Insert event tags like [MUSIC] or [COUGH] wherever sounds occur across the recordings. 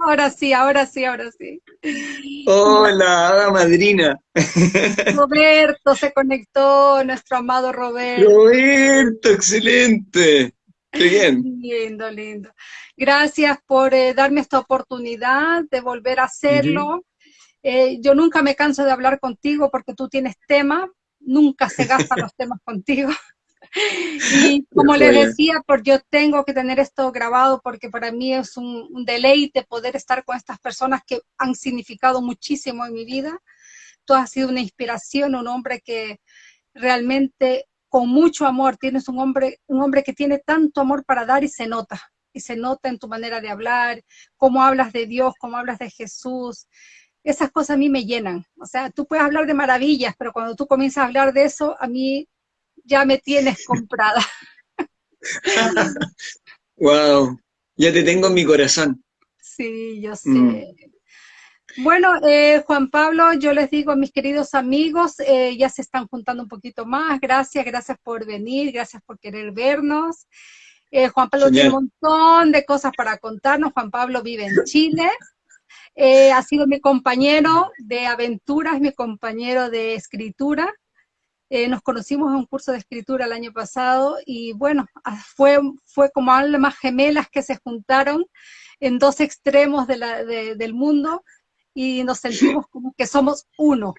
ahora sí, ahora sí, ahora sí. Hola, madrina. Roberto se conectó, nuestro amado Roberto. Roberto, excelente. Qué bien. Lindo, lindo. Gracias por eh, darme esta oportunidad de volver a hacerlo. Eh, yo nunca me canso de hablar contigo porque tú tienes tema, nunca se gastan los temas contigo. [LAUGHS] y [LAUGHS] como les decía, por yo tengo que tener esto grabado porque para mí es un, deleite poder estar con estas personas que han significado muchísimo en mi vida. Tú has sido una inspiración, un hombre que realmente con mucho amor, tienes un hombre, un hombre que tiene tanto amor para dar y se nota, y se nota en tu manera de hablar, cómo hablas de Dios, cómo hablas de Jesús. Esas cosas a mí me llenan. O sea, tú puedes hablar de maravillas, pero cuando tú comienzas a hablar de eso, a mí ya me tienes comprada. [LAUGHS] wow, ya te tengo en mi corazón. Sí, yo sé. Mm. Bueno, eh, Juan Pablo, yo les digo a mis queridos amigos, eh, ya se están juntando un poquito más. Gracias, gracias por venir, gracias por querer vernos. Eh, Juan Pablo tiene un montón de cosas para contarnos. Juan Pablo vive en Chile. ha sido mi compañero de aventuras, mi compañero de escritura. Nos conocimos en un curso de escritura el año pasado y bueno, ah, fue, fue como almas gemelas que se juntaron en dos extremos del mundo y nos sentimos como que somos uno.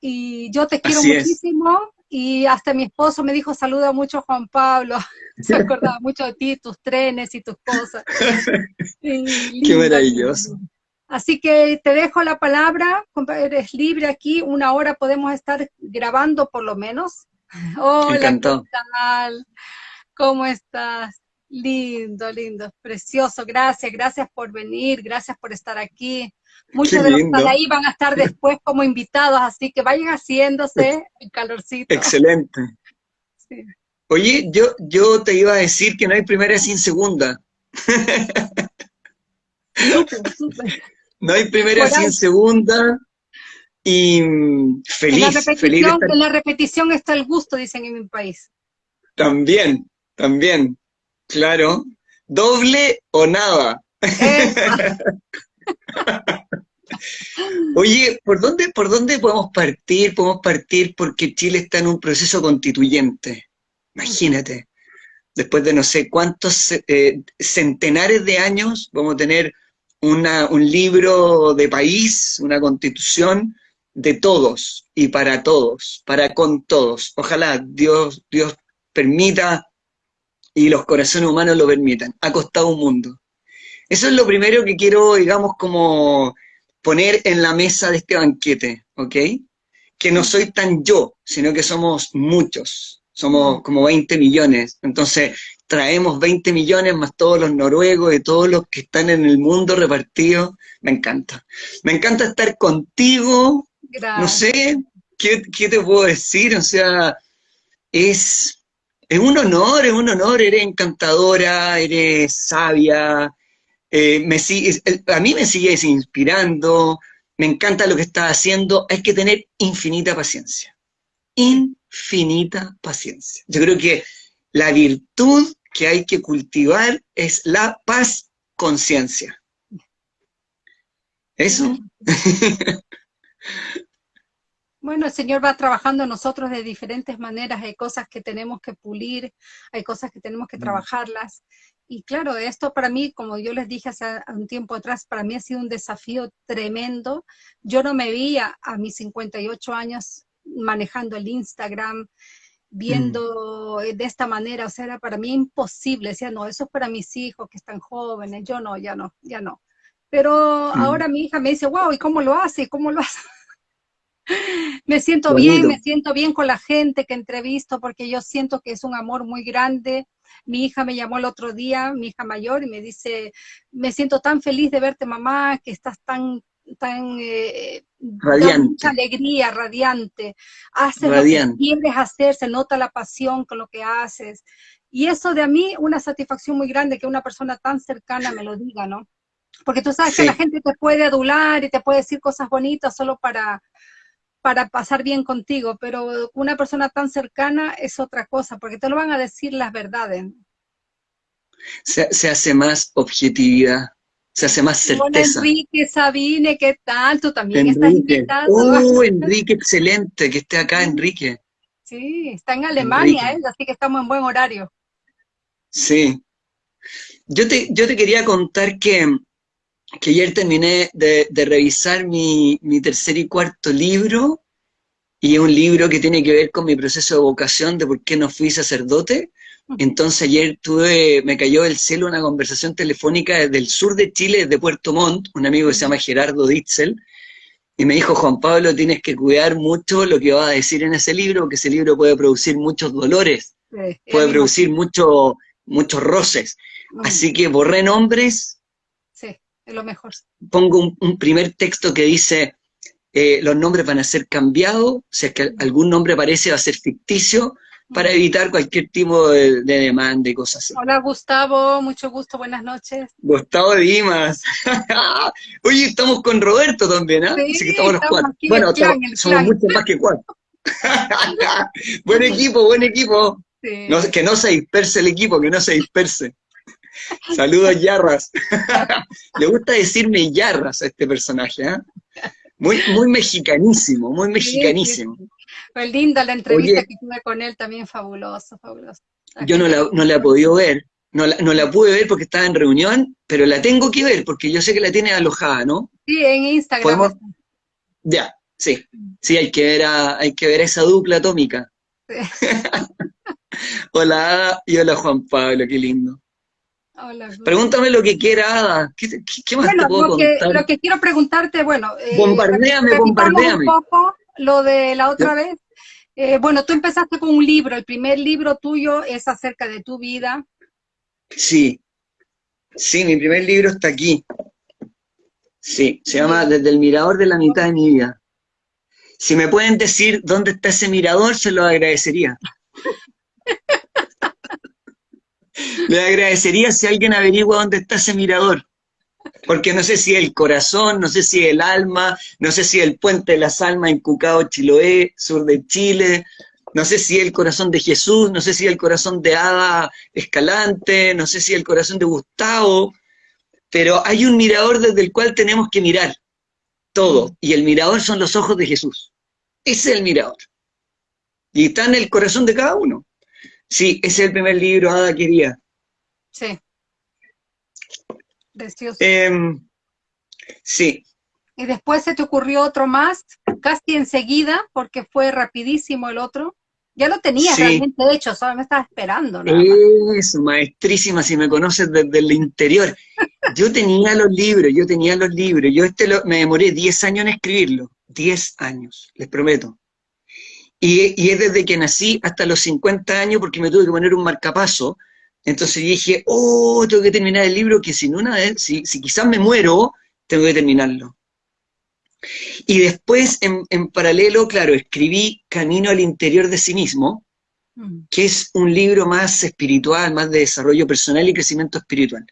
Y yo te quiero muchísimo y hasta mi esposo me dijo, saluda mucho a Juan Pablo, [LAUGHS] se acordaba mucho de ti, tus trenes y tus cosas. [LAUGHS] Qué maravilloso. Así que te dejo la palabra, eres libre aquí, una hora podemos estar grabando por lo menos. [LAUGHS] Hola, ¿qué tal? ¿Cómo estás? Lindo, lindo, precioso, gracias, gracias por venir, gracias por estar aquí. Muchos de los que están ahí van a estar después como invitados, así que vayan haciéndose el calorcito. Excelente. [LAUGHS] Oye, yo, yo te iba a decir que no hay primera sin segunda. [LAUGHS] No hay primera sin segunda. Y feliz, en la feliz En la repetición está el gusto, dicen en mi país. También, también, claro. Doble o nada. [LAUGHS] Oye, ¿por dónde, ¿por dónde podemos partir? Podemos partir porque Chile está en un proceso constituyente. Imagínate. Después de no sé cuántos eh, centenares de años, vamos a tener una, un libro de país, una constitución de todos y para todos, para con todos. Ojalá Dios, Dios permita y los corazones humanos lo permitan. Ha costado un mundo. Eso es lo primero que quiero, digamos, como poner en la mesa de este banquete, ¿ok? Que no soy tan yo, sino que somos muchos, somos como 20 millones, entonces traemos 20 millones más todos los noruegos y todos los que están en el mundo repartidos, me encanta. Me encanta estar contigo, no sé, ¿qué, ¿qué, te puedo decir? O sea, es, es un honor, es un honor, eres encantadora, eres sabia, eh, me a mí me sigues inspirando, me encanta lo que estás haciendo, hay que tener infinita paciencia. Infinita paciencia. Yo creo que la virtud que hay que cultivar es la paz conciencia. ¿Eso? [LAUGHS] Bueno, el Señor va trabajando nosotros de diferentes maneras, hay cosas que tenemos que pulir, hay cosas que tenemos que mm. trabajarlas, y claro, esto para mí, como yo les dije hace un tiempo atrás, para mí ha sido un desafío tremendo. Yo no me veía a mis 58 años manejando el Instagram, viendo mm. de esta manera, o sea, era para mí imposible. Decía, no, eso es para mis hijos que están jóvenes, yo no, ya no, ya no. Pero mm. ahora mi hija me dice, wow, ¿y cómo lo hace? ¿Cómo lo hace? [LAUGHS] me siento bien, me siento bien con la gente que entrevisto porque yo siento que es un amor muy grande mi hija me llamó el otro día, mi hija mayor, y me dice, me siento tan feliz de verte mamá, que estás tan tan eh, radiante. mucha alegría, radiante, haces lo que quieres hacer, se nota la pasión con lo que haces. Y eso de a mí, una satisfacción muy grande que una persona tan cercana me lo diga, ¿no? Porque tú sabes que la gente te puede adular y te puede decir cosas bonitas solo para, para pasar bien contigo, pero una persona tan cercana es otra cosa, porque te lo van a decir las verdades. Se, hace más objetividad, se hace más certeza. Hola Enrique, Sabine, ¿qué tal? Tú también estás invitado. Oh, [LAUGHS] Enrique, excelente, que esté acá, Enrique. Sí, está en Alemania, él, así que estamos en buen horario. Sí. Yo te, yo te quería contar que, que ayer terminé de, revisar mi, mi, tercer y cuarto libro, y es un libro que tiene que ver con mi proceso de vocación, de por qué no fui sacerdote. Entonces ayer tuve, me cayó del cielo una conversación telefónica desde el sur de Chile, de Puerto Montt, un amigo que se llama Gerardo Ditzel, y me dijo, Juan Pablo, tienes que cuidar mucho lo que va a decir en ese libro, porque ese libro puede producir muchos dolores, puede producir mucho, muchos roces. Así que borré nombres. Sí, es lo mejor. Pongo un, primer texto que dice, eh, los nombres van a ser cambiados, si es que algún nombre aparece va a ser ficticio, para evitar cualquier tipo de, demanda y cosas así. Hola Gustavo, mucho gusto, buenas noches. Gustavo Dimas. [LAUGHS] Oye, estamos con Roberto también, ¿ah? Sí, estamos los cuatro. Bueno, somos, mucho más que cuatro. [LAUGHS] buen equipo, buen equipo. que no se disperse el equipo, que no se disperse. [LAUGHS] Saludos, Yarras. Le gusta decirme Yarras a este personaje, ¿eh? Muy, muy mexicanísimo, muy mexicanísimo. Fue linda la entrevista que tuve con él, también fabuloso, fabuloso. Yo no la, no la he podido ver, no la, no la pude ver porque estaba en reunión, pero la tengo que ver porque yo sé que la tiene alojada, ¿no? Sí, en Instagram. Ya, sí. Sí, hay que ver a, hay que ver esa dupla atómica. [LAUGHS] hola y hola Juan Pablo, qué lindo. Hola, Pregúntame lo que quiera, Ada. ¿Qué, más te puedo lo contar? Que, lo que quiero preguntarte, bueno... Eh, bombardeame, bombardeame. Un poco lo de la otra vez. Eh, bueno, tú empezaste con un libro, el primer libro tuyo es acerca de tu vida. Sí, sí, mi primer libro está aquí. Sí, se llama Desde el mirador de la mitad de mi vida. Si me pueden decir dónde está ese mirador, se lo agradecería. [LAUGHS] Le agradecería si alguien averigua dónde está ese mirador. Porque no sé si el corazón, no sé si el alma, no sé si el puente de las almas en Cucao, Chiloé, sur de Chile, no sé si el corazón de Jesús, no sé si el corazón de Ada Escalante, no sé si el corazón de Gustavo, pero hay un mirador desde el cual tenemos que mirar todo, y el mirador son los ojos de Jesús. Ese es el mirador. Y está en el corazón de cada uno. Sí, ese es el primer libro, Ada quería. Sí. Precioso. Em, sí. Y después se te ocurrió otro más, casi enseguida, porque fue rapidísimo el otro. Ya lo tenías realmente hecho, solo me estaba esperando. Es maestrísima, si me conoces desde el interior. Yo tenía los libros, yo tenía los libros. Yo este me demoré 10 años en escribirlo. 10 años, les prometo. Y, y, es desde que nací hasta los 50 años porque me tuve que poner un marcapaso entonces dije, oh, tengo que terminar el libro, que si, una vez, si, si quizás me muero, tengo que terminarlo. Y después, en, en, paralelo, claro, escribí Camino al interior de sí mismo, mm. que es un libro más espiritual, más de desarrollo personal y crecimiento espiritual.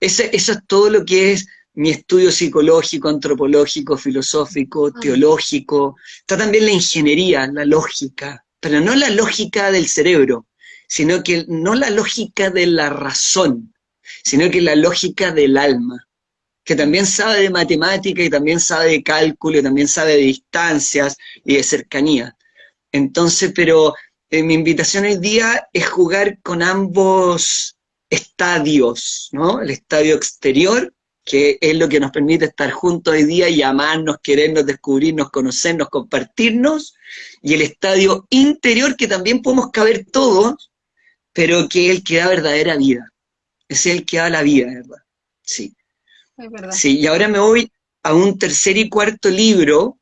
Ese, eso es todo lo que es mi estudio psicológico, antropológico, filosófico, teológico. Está también la ingeniería, la lógica, pero no la lógica del cerebro, sino que no la lógica de la razón, sino que la lógica del alma, que también sabe de matemática y también sabe de cálculo, y también sabe de distancias y de cercanía. Entonces, pero eh, mi invitación hoy día es jugar con ambos estadios, ¿no? El estadio exterior, que es lo que nos permite estar juntos hoy día y amarnos, querernos, descubrirnos, conocernos, compartirnos, y el estadio interior, que también podemos caber todos, pero que es el que da verdadera vida. Es el que da la vida, ¿verdad? Sí. Es verdad. Sí, y ahora me voy a un tercer y cuarto libro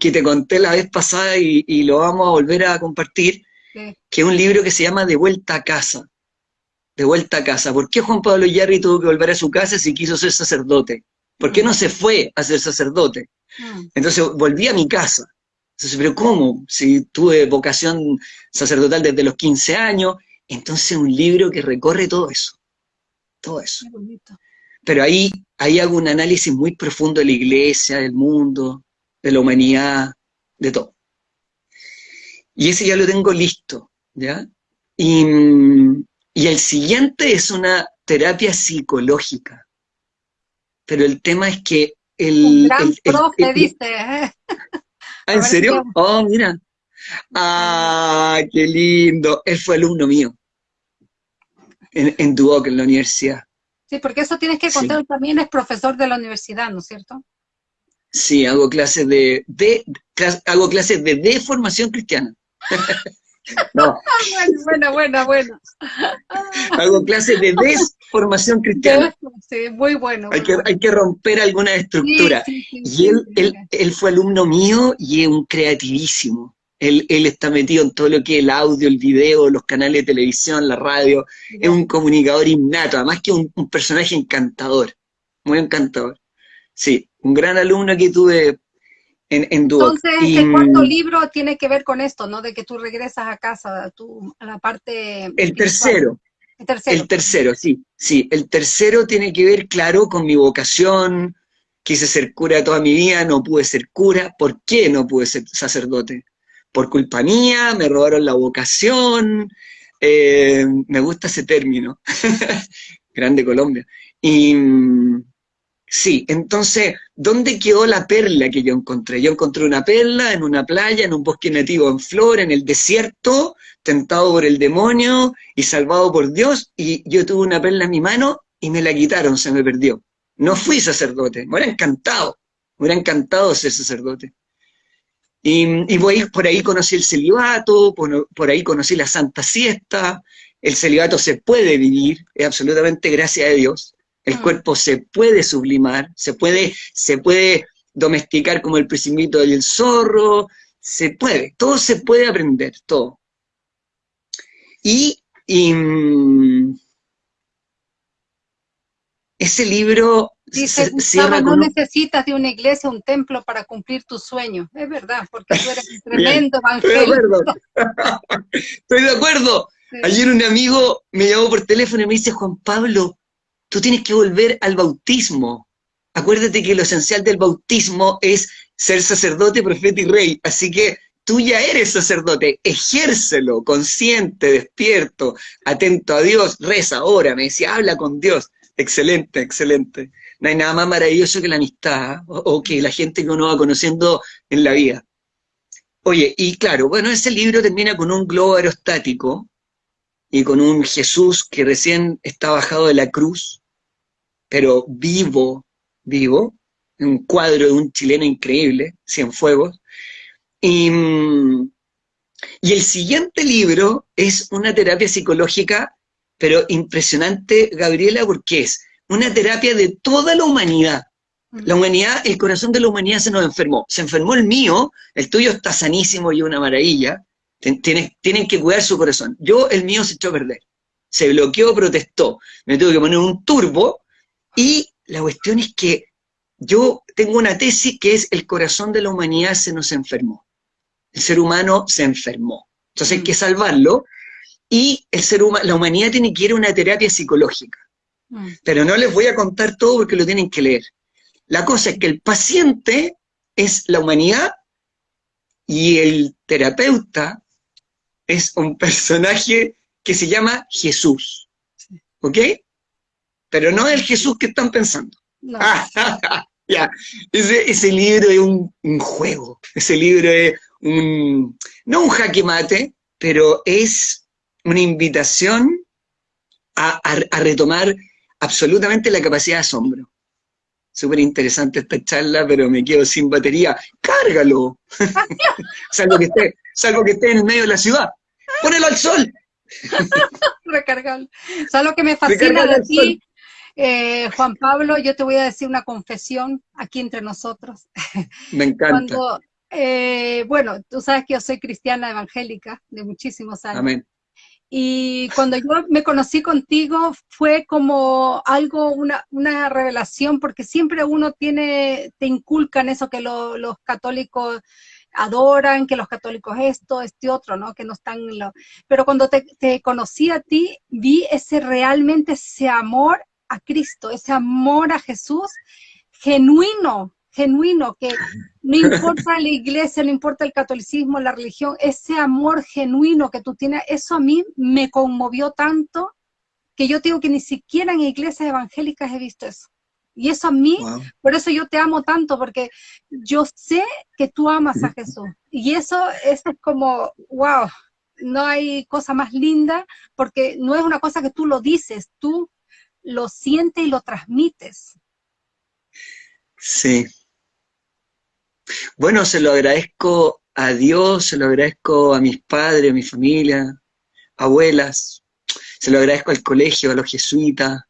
que te conté la vez pasada y, lo vamos a volver a compartir, que es un libro que se llama De vuelta a casa. De vuelta a casa. ¿Por qué Juan Pablo Yarri tuvo que volver a su casa si quiso ser sacerdote? ¿Por qué mm. no se fue a ser sacerdote? Mm. Entonces volví a mi casa. Entonces, pero ¿cómo? Si tuve vocación sacerdotal desde los 15 años, entonces un libro que recorre todo eso, todo eso. Pero ahí, ahí hago un análisis muy profundo de la iglesia, del mundo, de la humanidad, de todo. Y ese ya lo tengo listo, ¿ya? Y, y el siguiente es una terapia psicológica. pero el tema es que el... Un gran profe, dice. ¿eh? [LAUGHS] ¿Ah, ¿En serio? Oh, mira. ¡Ah, qué lindo! Él fue alumno mío en, en Duoc, en la universidad. Sí, porque eso tienes que contar, también es profesor de la universidad, ¿no es cierto? Sí, hago clases de, de, hago clases de deformación cristiana. [LAUGHS] no. bueno, bueno, bueno, Hago clases de desformación cristiana. Sí, muy bueno. hay, que, hay que romper alguna estructura. y él, él, él, fue alumno mío y es un creativísimo. Él, él, está metido en todo lo que es el audio, el video, los canales de televisión, la radio. Es un comunicador innato, además que un, un personaje encantador. Muy encantador. Sí, un gran alumno que tuve en, en Entonces, ¿el cuarto libro tiene que ver con esto, no? De que tú regresas a casa, a, la parte... El tercero. El tercero. El tercero, sí. Sí, el tercero tiene que ver, claro, con mi vocación. Quise ser cura toda mi vida, no pude ser cura. ¿Por qué no pude ser sacerdote? Por culpa mía, me robaron la vocación. Eh, me gusta ese término. [LAUGHS] Grande Colombia. Y Sí, entonces, ¿dónde quedó la perla que yo encontré? Yo encontré una perla en una playa, en un bosque nativo en flor, en el desierto, tentado por el demonio y salvado por Dios, y yo tuve una perla en mi mano y me la quitaron, se me perdió. No fui sacerdote, me hubiera encantado, me hubiera encantado ser sacerdote. Y, y por ahí conocí el celibato, por, por ahí conocí la santa siesta, el celibato se puede vivir, es absolutamente gracias a Dios, el mm. cuerpo se puede sublimar, se puede, se puede domesticar como el precimito del zorro, se puede, todo se puede aprender, todo. Y, mm, ese libro Dice Gustavo, no necesitas de una iglesia, un templo para cumplir tus sueños. Es verdad, porque tú eres un [LAUGHS] tremendo evangelio. [LAUGHS] Estoy de acuerdo. Ayer un amigo me llamó por teléfono y me dice, Juan Pablo, tú tienes que volver al bautismo. Acuérdate que lo esencial del bautismo es ser sacerdote, profeta y rey. Así que tú ya eres sacerdote, ejércelo, consciente, despierto, atento a Dios, reza, ahora, me decía, habla con Dios. Excelente, excelente. No hay nada más maravilloso que la amistad o, que la gente que uno va conociendo en la vida. Oye, y claro, bueno, ese libro termina con un globo aerostático y con un Jesús que recién está bajado de la cruz, pero vivo, vivo, un cuadro de un chileno increíble, Cienfuegos. Y, y el siguiente libro es una terapia psicológica, pero impresionante, Gabriela, porque es una terapia de toda la humanidad. La humanidad, el corazón de la humanidad se nos enfermó. Se enfermó el mío, el tuyo está sanísimo y una maravilla. Tienen, tienen que cuidar su corazón. Yo, el mío se echó a perder. Se bloqueó, protestó. Me tuve que poner un turbo y la cuestión es que yo tengo una tesis que es el corazón de la humanidad se nos enfermó. El ser humano se enfermó. Entonces hay que salvarlo y el ser humano, la humanidad tiene que ir a una terapia psicológica. Pero no les voy a contar todo porque lo tienen que leer. La cosa es que el paciente es la humanidad y el terapeuta es un personaje que se llama Jesús. ¿Ok? pero no el Jesús que están pensando. [LAUGHS] ese, libro es un, juego, ese libro es un, no un jaque mate, pero es una invitación a, retomar absolutamente la capacidad de asombro. Súper interesante esta charla, pero me quedo sin batería. ¡Cárgalo! [LAUGHS] salvo, que esté, salvo que esté en el medio de la ciudad. ¡Pónelo al sol! [LAUGHS] Recargalo. ¿Sabes lo que me fascina de ti? Eh, Juan Pablo, yo te voy a decir una confesión aquí entre nosotros. [LAUGHS] Me encanta. Eh, bueno, tú sabes que yo soy cristiana evangélica de muchísimos años. Amén. Y cuando yo me conocí contigo fue como algo, una, una revelación, porque siempre uno tiene, te inculcan eso que los católicos adoran, que los católicos esto, este otro, ¿no? Que no están... Lo... Pero cuando te, te, conocí a ti, vi ese realmente ese amor a Cristo, ese amor a Jesús genuino, genuino, que no importa la iglesia, no importa el catolicismo, la religión, ese amor genuino que tú tienes, eso a mí me conmovió tanto que yo digo que ni siquiera en iglesias evangélicas he visto eso. Y eso a mí, por eso yo te amo tanto, porque yo sé que tú amas a Jesús. Y eso, eso es como, wow, no hay cosa más linda, porque no es una cosa que tú lo dices, tú lo sientes y lo transmites. Sí. Bueno, se lo agradezco a Dios, se lo agradezco a mis padres, a mi familia, abuelas, se lo agradezco al colegio, a los jesuitas,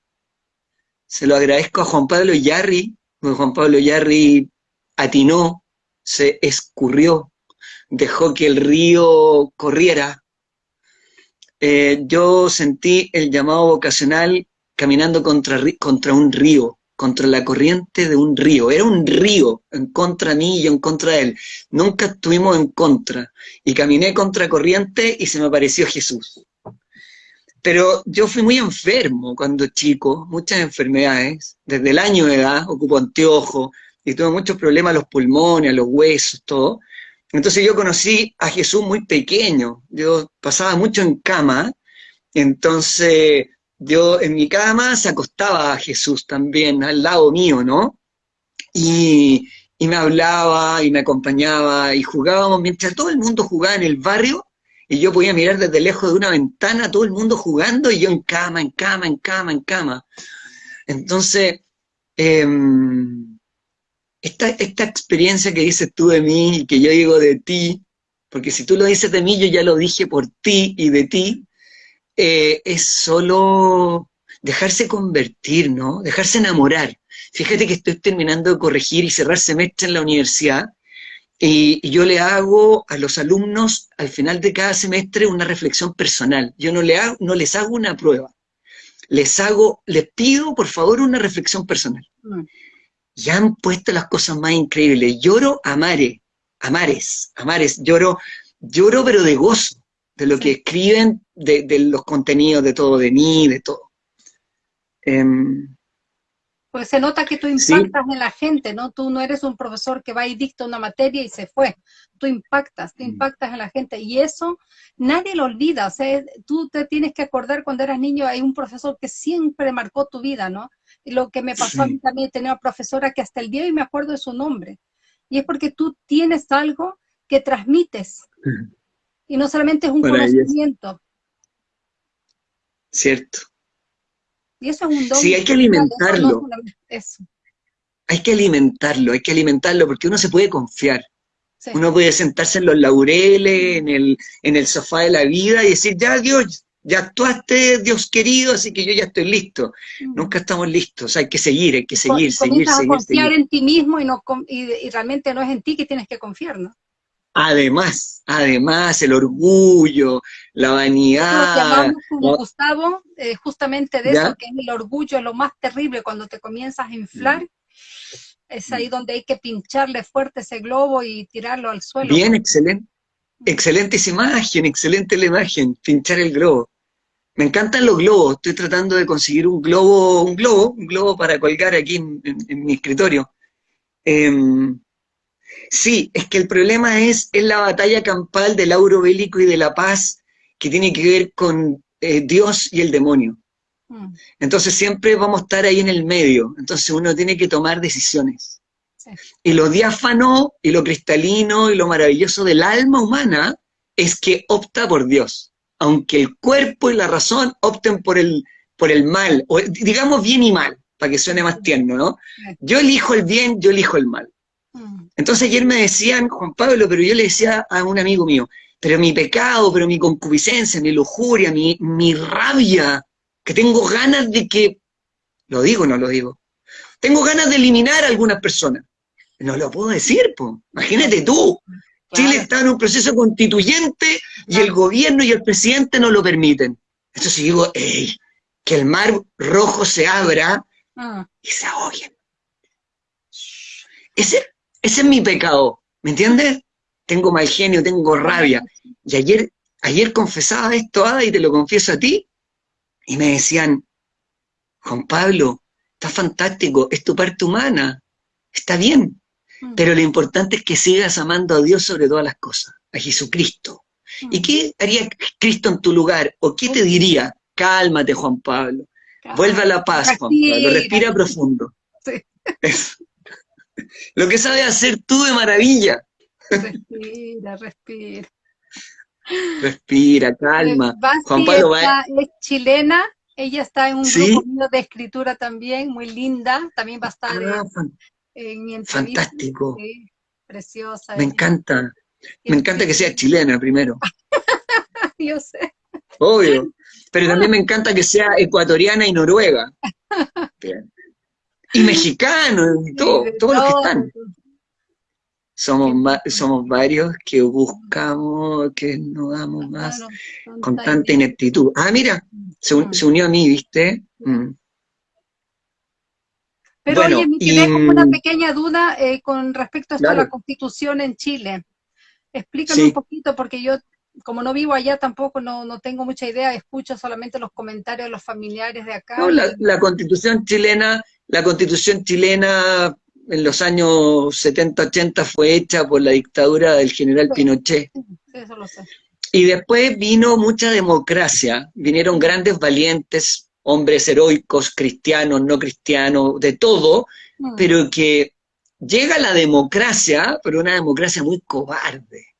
se lo agradezco a Juan Pablo Yarri, porque Juan Pablo Yarri atinó, se escurrió, dejó que el río corriera. Eh, yo sentí el llamado vocacional caminando contra, contra un río, contra la corriente de un río. Era un río en contra mí y en contra de él. Nunca estuvimos en contra. Y caminé contra corriente y se me apareció Jesús. Pero yo fui muy enfermo cuando chico, muchas enfermedades, desde el año de edad, ocupo anteojos, y tuve muchos problemas a los pulmones, a los huesos, todo. Entonces yo conocí a Jesús muy pequeño, yo pasaba mucho en cama, entonces yo en mi cama se acostaba a Jesús también, al lado mío, ¿no? Y, y me hablaba y me acompañaba y jugábamos, mientras todo el mundo jugaba en el barrio, y yo podía mirar desde lejos de una ventana todo el mundo jugando y yo en cama, en cama, en cama, en cama. Entonces, em, esta, esta experiencia que dices tú de mí y que yo digo de ti, porque si tú lo dices de mí, yo ya lo dije por ti y de ti, eh, es solo dejarse convertir, ¿no? Dejarse enamorar. Fíjate que estoy terminando de corregir y cerrar semestre en la universidad y, yo le hago a los alumnos al final de cada semestre una reflexión personal. Yo no, le hago, no les hago una prueba. Les hago, les pido por favor una reflexión personal. Mm. Ya han puesto las cosas más increíbles. Lloro a mares, a mares, a mares. Lloro, lloro pero de gozo, de lo que escriben, de, los contenidos, de todo, de mí, de todo. Em, pues se nota que tú impactas en la gente, ¿no? Tú no eres un profesor que va y dicta una materia y se fue. Tú impactas, tú mm. impactas en la gente. Y eso nadie lo olvida. O sea, tú te tienes que acordar cuando eras niño, hay un profesor que siempre marcó tu vida, ¿no? Y lo que me pasó a mí también, tenía una profesora que hasta el día de hoy me acuerdo de su nombre. Y es porque tú tienes algo que transmites. Y no solamente es un conocimiento. Cierto. Y eso es un don. Sí, hay que alimentarlo. Hay que alimentarlo, hay que alimentarlo, porque uno se puede confiar. Uno puede sentarse en los laureles, en el, en el sofá de la vida y decir, ya Dios, ya actuaste, Dios querido, así que yo ya estoy listo. Mm. Nunca estamos listos, hay que seguir, hay que seguir, seguir, seguir. a confiar en ti mismo y, no, y realmente no es en ti que tienes que confiar, ¿no? Además, además, el orgullo, la vanidad. Como Gustavo, eh, justamente de eso, que es el orgullo, lo más terrible cuando te comienzas a inflar. Mm. Es ahí donde hay que pincharle fuerte ese globo y tirarlo al suelo. Bien, excelente. Excelente esa imagen, excelente la imagen, pinchar el globo. Me encantan los globos, estoy tratando de conseguir un globo, un globo, un globo para colgar aquí en, mi escritorio. Em, Sí, es que el problema es, es la batalla campal del auro bélico y de la paz que tiene que ver con eh, Dios y el demonio. Mm. Entonces siempre vamos a estar ahí en el medio, entonces uno tiene que tomar decisiones. Y lo diáfano y lo cristalino y lo maravilloso del alma humana es que opta por Dios, aunque el cuerpo y la razón opten por el, por el mal, o digamos bien y mal, para que suene más tierno, ¿no? Yo elijo el bien, yo elijo el mal. Entonces ayer me decían, Juan Pablo, pero yo le decía a un amigo mío, pero mi pecado, pero mi concupiscencia, mi lujuria, mi, mi rabia, que tengo ganas de que, lo digo o no lo digo, tengo ganas de eliminar a algunas personas. No lo puedo decir, pues. Imagínate tú. Chile está en un proceso constituyente y el gobierno y el presidente no lo permiten. Entonces digo, ey, que el mar rojo se abra ah. y se ahoguen. Ese, ese es mi pecado, ¿me entiendes? Tengo mal genio, tengo rabia. Y ayer, ayer confesaba esto, Ada, y te lo confieso a ti, y me decían, Juan Pablo, está fantástico, es tu parte humana, está bien, mm. pero lo importante es que sigas amando a Dios sobre todas las cosas, a Jesucristo. ¿Y mm. qué haría Cristo en tu lugar? ¿O qué te diría? Cálmate, Juan Pablo. Vuelve a la paz, Juan Pablo. Respira profundo. Lo que sabes hacer tú de maravilla. Respira, respira. Respira, calma. Juan Pablo es chilena, ella está en un grupo de escritura también, muy linda, también va a estar ah, en, mi Fantástico. preciosa. Me encanta. Me encanta que sea chilena primero. [LAUGHS] Yo sé. Obvio. Pero también me encanta que sea ecuatoriana y noruega. [LAUGHS] Y mexicano, y todo, todos los que están. Somos, somos varios que buscamos, que nos damos más con tanta ineptitud. Ah, mira, se, mm. unió a mí, ¿viste? Mm. Pero oye, me quedé con una pequeña duda eh, con respecto a la constitución en Chile. Explícame un poquito, porque yo, como no vivo allá tampoco, no, no tengo mucha idea, escucho solamente los comentarios de los familiares de acá. No, la, constitución chilena, la constitución chilena en los años 70, 80 fue hecha por la dictadura del general Pinochet. eso lo sé. Y después vino mucha democracia, vinieron grandes valientes, hombres heroicos, cristianos, no cristianos, de todo, mm. pero que llega la democracia, pero una democracia muy cobarde.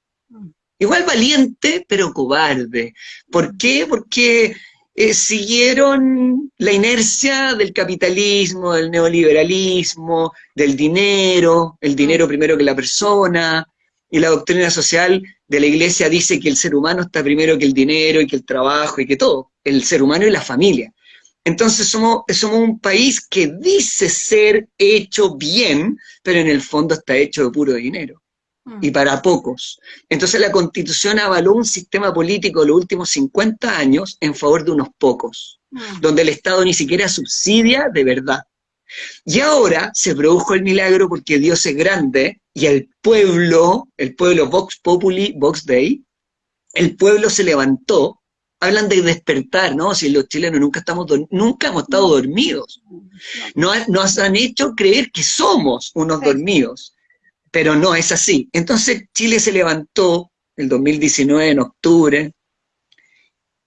Igual valiente, pero cobarde. ¿Por qué? Porque eh, siguieron la inercia del capitalismo, del neoliberalismo, del dinero, el dinero primero que la persona, y la doctrina social de la iglesia dice que el ser humano está primero que el dinero y que el trabajo y que todo, el ser humano y la familia. Entonces somos, somos un país que dice ser hecho bien, pero en el fondo está hecho de puro dinero. Y mm. para pocos. Entonces la Constitución avaló un sistema político los últimos 50 años en favor de unos pocos, mm. donde el Estado ni siquiera subsidia de verdad. Y ahora se produjo el milagro porque Dios es grande y el pueblo, el pueblo Vox Populi, Vox Dei, el pueblo se levantó hablan de despertar, ¿no? Si los chilenos nunca, estamos nunca hemos estado dormidos. Nos, han hecho creer que somos unos dormidos, pero no es así. Entonces Chile se levantó el 2019 en octubre,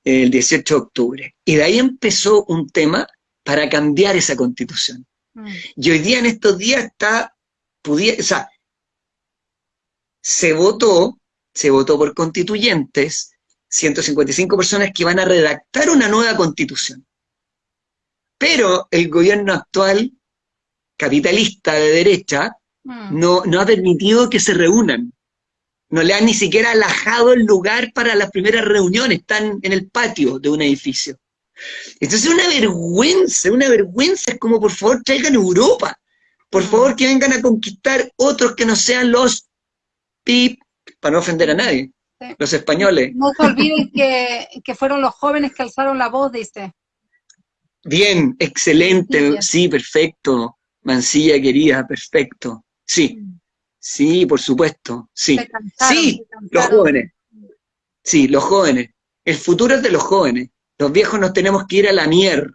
el 18 de octubre, y de ahí empezó un tema para cambiar esa constitución. Mm. Y hoy día, en estos días, está, pudiera, o sea, se votó, se votó por constituyentes, 155 personas que van a redactar una nueva constitución. Pero el gobierno actual, capitalista de derecha. No, no ha permitido que se reúnan. No le han ni siquiera alajado el lugar para las primeras reuniones, están en el patio de un edificio. Entonces es una vergüenza, una vergüenza, es como por favor traigan Europa, por mm. favor que vengan a conquistar otros que no sean los PIP, para no ofender a nadie. Los españoles. No se olviden que, fueron los jóvenes que alzaron la voz, dice. Bien, excelente, sí, perfecto. Mancilla querida, perfecto. Sí, sí, por supuesto, sí. sí, los jóvenes. Sí, los jóvenes. El futuro es de los jóvenes. Los viejos nos tenemos que ir a la mierda.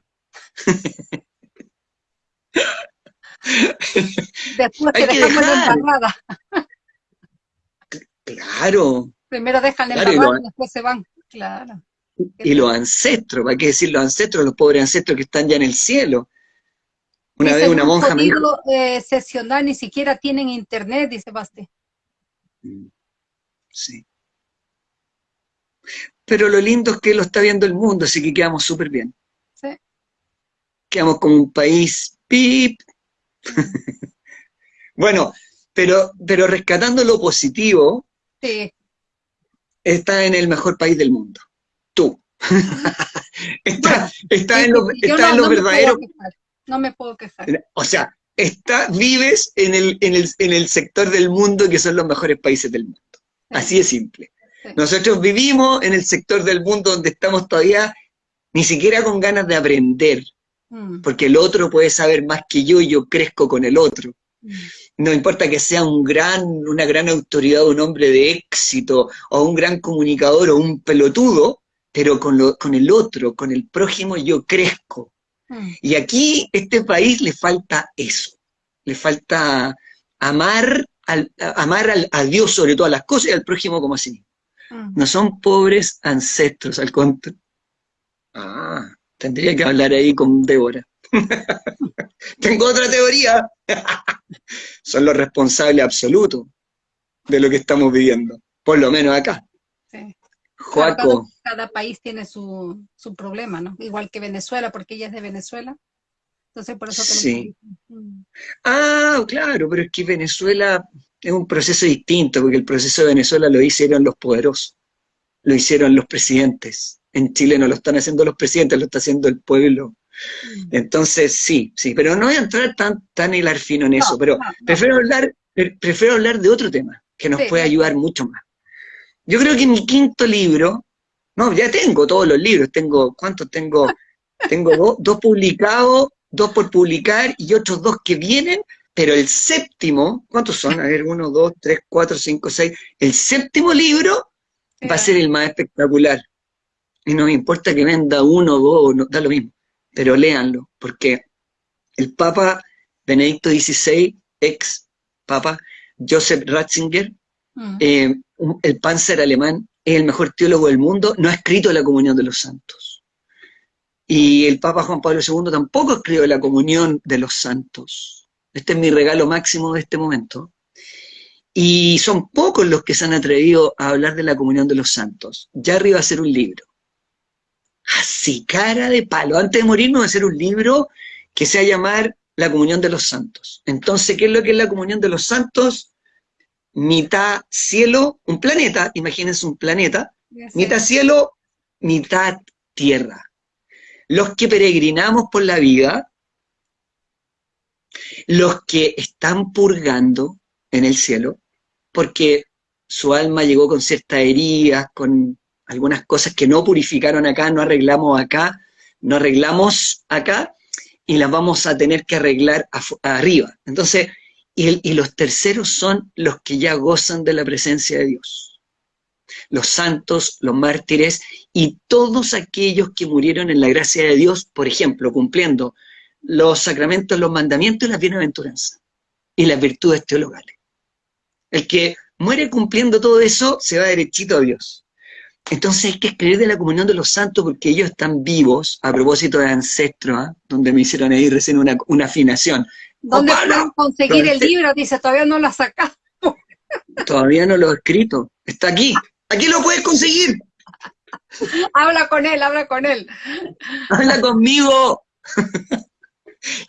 Después que dejamos la Claro, Primero dejan el claro, y, después se van, claro. Y los ancestros, ¿para qué decir los ancestros, los pobres ancestros que están ya en el cielo? Una vez una monja me dijo... Eh, sesionar, ni siquiera tienen internet, dice Basti. Mm, sí. Pero lo lindo es que lo está viendo el mundo, así que quedamos súper bien. Sí. Quedamos como un país pip. [LAUGHS] bueno, pero, pero rescatando lo positivo, sí está en el mejor país del mundo. Tú. [LAUGHS] está, en lo, verdadero. No me puedo quejar. O sea, está, vives en el, en, el, en el sector del mundo que son los mejores países del mundo. Así de simple. Nosotros vivimos en el sector del mundo donde estamos todavía ni siquiera con ganas de aprender, mm. porque el otro puede saber más que yo y yo crezco con el otro. Mm no importa que sea un gran, una gran autoridad, un hombre de éxito, o un gran comunicador, o un pelotudo, pero con, lo, con el otro, con el prójimo, yo crezco. Y aquí, este país le falta eso. Le falta amar, al, amar al, a Dios sobre todas las cosas y al prójimo como así. Mm. No son pobres ancestros, al contrario. Ah, tendría que hablar ahí con Débora. [LAUGHS] Tengo otra teoría. [LAUGHS] Son los responsables absolutos de lo que estamos viviendo, por lo menos acá. Cada, país tiene su, su, problema, ¿no? Igual que Venezuela, porque ella es de Venezuela. Entonces, por eso... Sí. Mm. Ah, claro, pero es que Venezuela es un proceso distinto, porque el proceso de Venezuela lo hicieron los poderosos, lo hicieron los presidentes. En Chile no lo están haciendo los presidentes, lo está haciendo el pueblo. Mm. Entonces, sí, sí, pero no voy a entrar tan, tan hilar fino en eso, pero prefiero hablar, prefiero hablar de otro tema, que nos puede ayudar mucho más. Yo creo que mi quinto libro, no, ya tengo todos los libros, tengo, ¿cuántos tengo? Tengo dos publicados, dos por publicar y otros dos que vienen, pero el séptimo, ¿cuántos son? A ver, uno, dos, tres, cuatro, cinco, seis. El séptimo libro va a ser el más espectacular. Y no me importa que venda uno, dos, no, da lo mismo pero léanlo, porque el Papa Benedicto XVI, ex Papa Joseph Ratzinger, mm. eh, el Panzer alemán, es el mejor teólogo del mundo, no ha escrito la comunión de los santos. Y el Papa Juan Pablo II tampoco escribió la comunión de los santos. Este es mi regalo máximo de este momento. Y son pocos los que se han atrevido a hablar de la comunión de los santos. Ya arriba a hacer un libro así, cara de palo. Antes de morir me voy a hacer un libro que se va a llamar La Comunión de los Santos. Entonces, ¿qué es lo que es la Comunión de los Santos? Mitad cielo, un planeta, imagínense un planeta, mitad cielo, mitad tierra. Los que peregrinamos por la vida, los que están purgando en el cielo, porque su alma llegó con ciertas heridas, con algunas cosas que no purificaron acá, no arreglamos acá, no arreglamos acá, y las vamos a tener que arreglar arriba. Entonces, y, los terceros son los que ya gozan de la presencia de Dios. Los santos, los mártires y todos aquellos que murieron en la gracia de Dios, por ejemplo, cumpliendo los sacramentos, los mandamientos y las bienaventuranzas y las virtudes teologales. El que muere cumpliendo todo eso se va derechito a Dios. Entonces hay que escribir de la comunión de los santos porque ellos están vivos, a propósito de ancestros, ¿ah? donde me hicieron ahí recién una, afinación. ¿Dónde pueden conseguir el libro? Dice, todavía no lo has sacado. [LAUGHS] Todavía no lo he escrito. Está aquí. Aquí lo puedes conseguir. habla con él, habla con él. Habla conmigo. [LAUGHS]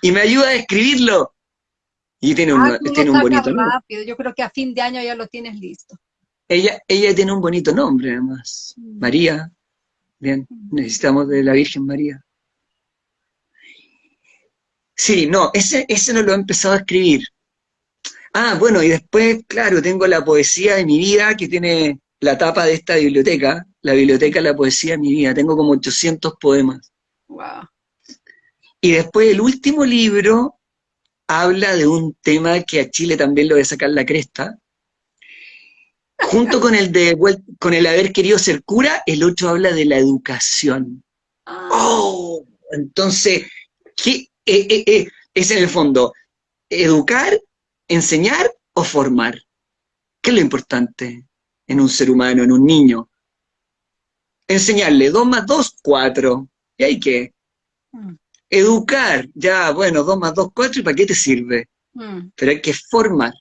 y me ayuda a escribirlo. Y tiene un, ah, tiene un bonito rápido. Yo creo que a fin de año ya lo tienes listo. Ella, ella tiene un bonito nombre, además. Mm. María. Bien, mm. necesitamos de la Virgen María. Sí, no, ese, ese no lo he empezado a escribir. Ah, bueno, y después, claro, tengo la poesía de mi vida, que tiene la tapa de esta biblioteca, la biblioteca La Poesía de mi vida. Tengo como 800 poemas. Wow. Y después el último libro habla de un tema que a Chile también lo voy a sacar la cresta, Junto con el de con el haber querido ser cura, el otro habla de la educación. Ah. Oh, entonces, ¿qué eh, eh, eh, es en el fondo? ¿Educar, enseñar o formar? ¿Qué es lo importante en un ser humano, en un niño? Enseñarle 2 más 2, 4. ¿Y hay qué? Mm. Educar, ya, bueno, 2 más 2, 4, ¿y para qué te sirve? Mm. Pero hay que formar.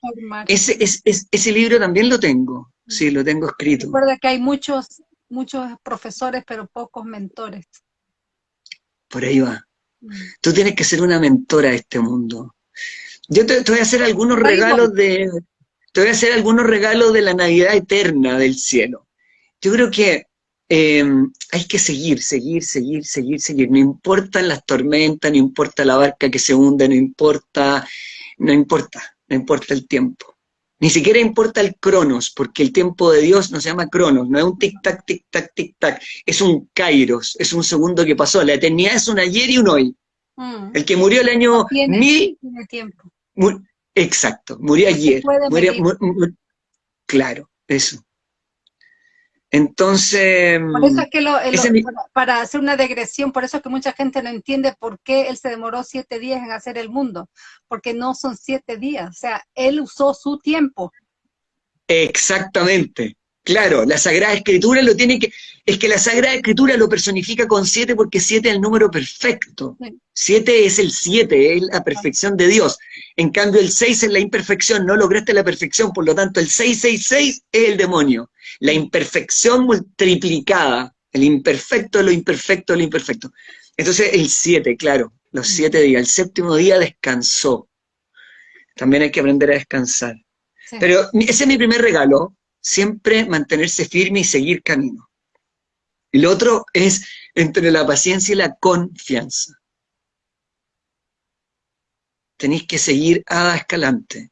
Ese, ese libro también lo tengo. Sí, lo tengo escrito. Recuerda que hay muchos, muchos profesores, pero pocos mentores. Por ahí va. Tú tienes que ser una mentora de este mundo. Yo te, voy a hacer algunos regalos de... Te voy a hacer algunos regalos de la Navidad eterna del cielo. Yo creo que em, hay que seguir, seguir, seguir, seguir, seguir. No importan las tormentas, no importa la barca que se hunde, no importa, no importa, no importa el tiempo. Ni siquiera importa el cronos, porque el tiempo de Dios no se llama cronos, no es un tic-tac, tic-tac, tic-tac, es un kairos, es un segundo que pasó. La eternidad es un ayer y un hoy. Mm. El que murió el año mil... tiempo. exacto, murió ayer. claro, eso. Entonces... Por eso es que para hacer una degresión, por eso es que mucha gente no entiende por qué él se demoró siete días en hacer el mundo, porque no son siete días, o sea, él usó su tiempo. Exactamente, Claro, la Sagrada Escritura lo tiene que... Es que la Sagrada Escritura lo personifica con siete porque siete es el número perfecto. Siete es el siete, es la perfección de Dios. En cambio, el seis es la imperfección, no lograste la perfección, por lo tanto, el 666 es el demonio. La imperfección multiplicada, el imperfecto de lo imperfecto lo imperfecto. Entonces, el siete, claro, los siete días. El séptimo día descansó. También hay que aprender a descansar. Pero ese es mi primer regalo, siempre mantenerse firme y seguir camino. Lo otro es entre la paciencia y la confianza. Tenéis que seguir a escalante.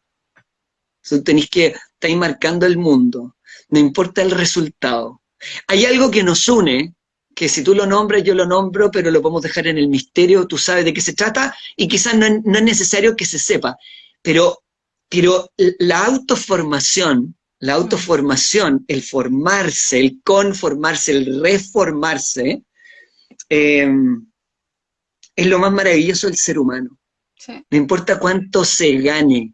Tenéis que estar marcando el mundo. No importa el resultado. Hay algo que nos une, que si tú lo nombras, yo lo nombro, pero lo podemos dejar en el misterio, tú sabes de qué se trata, y quizás no, no es necesario que se sepa. Pero, pero la autoformación la autoformación, el formarse, el conformarse, el reformarse, em, es lo más maravilloso del ser humano. No importa cuánto se gane,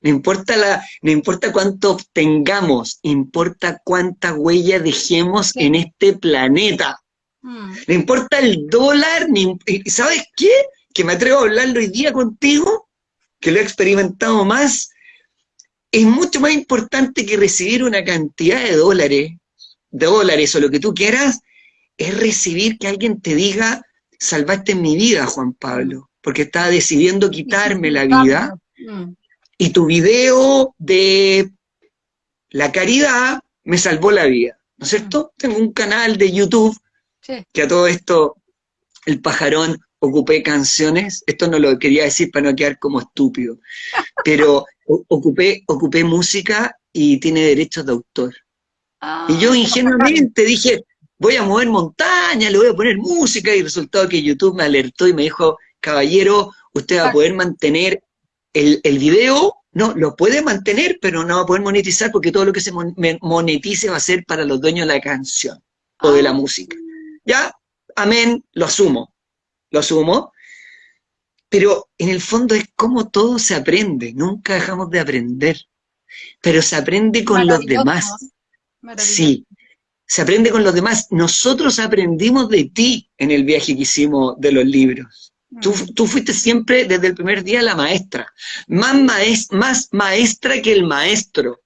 no importa, la, no importa cuánto obtengamos, importa cuánta huella dejemos en este planeta. Mm. No importa el dólar, ni, ¿sabes qué? Que me atrevo a hablarlo hoy día contigo, que lo he experimentado más, es mucho más importante que recibir una cantidad de dólares, de dólares o lo que tú quieras, es recibir que alguien te diga, salvaste mi vida, Juan Pablo, porque estaba decidiendo quitarme la vida, y tu video de la caridad me salvó la vida, ¿no es cierto? Tengo un canal de YouTube que a todo esto, el pajarón, ocupé canciones, esto no lo quería decir para no quedar como estúpido, pero ocupé, ocupé música y tiene derechos de autor. y yo ah, ingenuamente dije, voy a mover montaña, le voy a poner música, y resultado que YouTube me alertó y me dijo, caballero, usted va a poder mantener el, el video, no, lo puede mantener, pero no va a poder monetizar porque todo lo que se monetice va a ser para los dueños de la canción o de la ah. música. Ya, amén, lo asumo, lo asumo, pero en el fondo es como todo se aprende, nunca dejamos de aprender, pero se aprende con los demás. Sí, se aprende con los demás. Nosotros aprendimos de ti en el viaje que hicimos de los libros. Tú, mm. tú, fuiste siempre desde el primer día la maestra, más, más maestra que el maestro.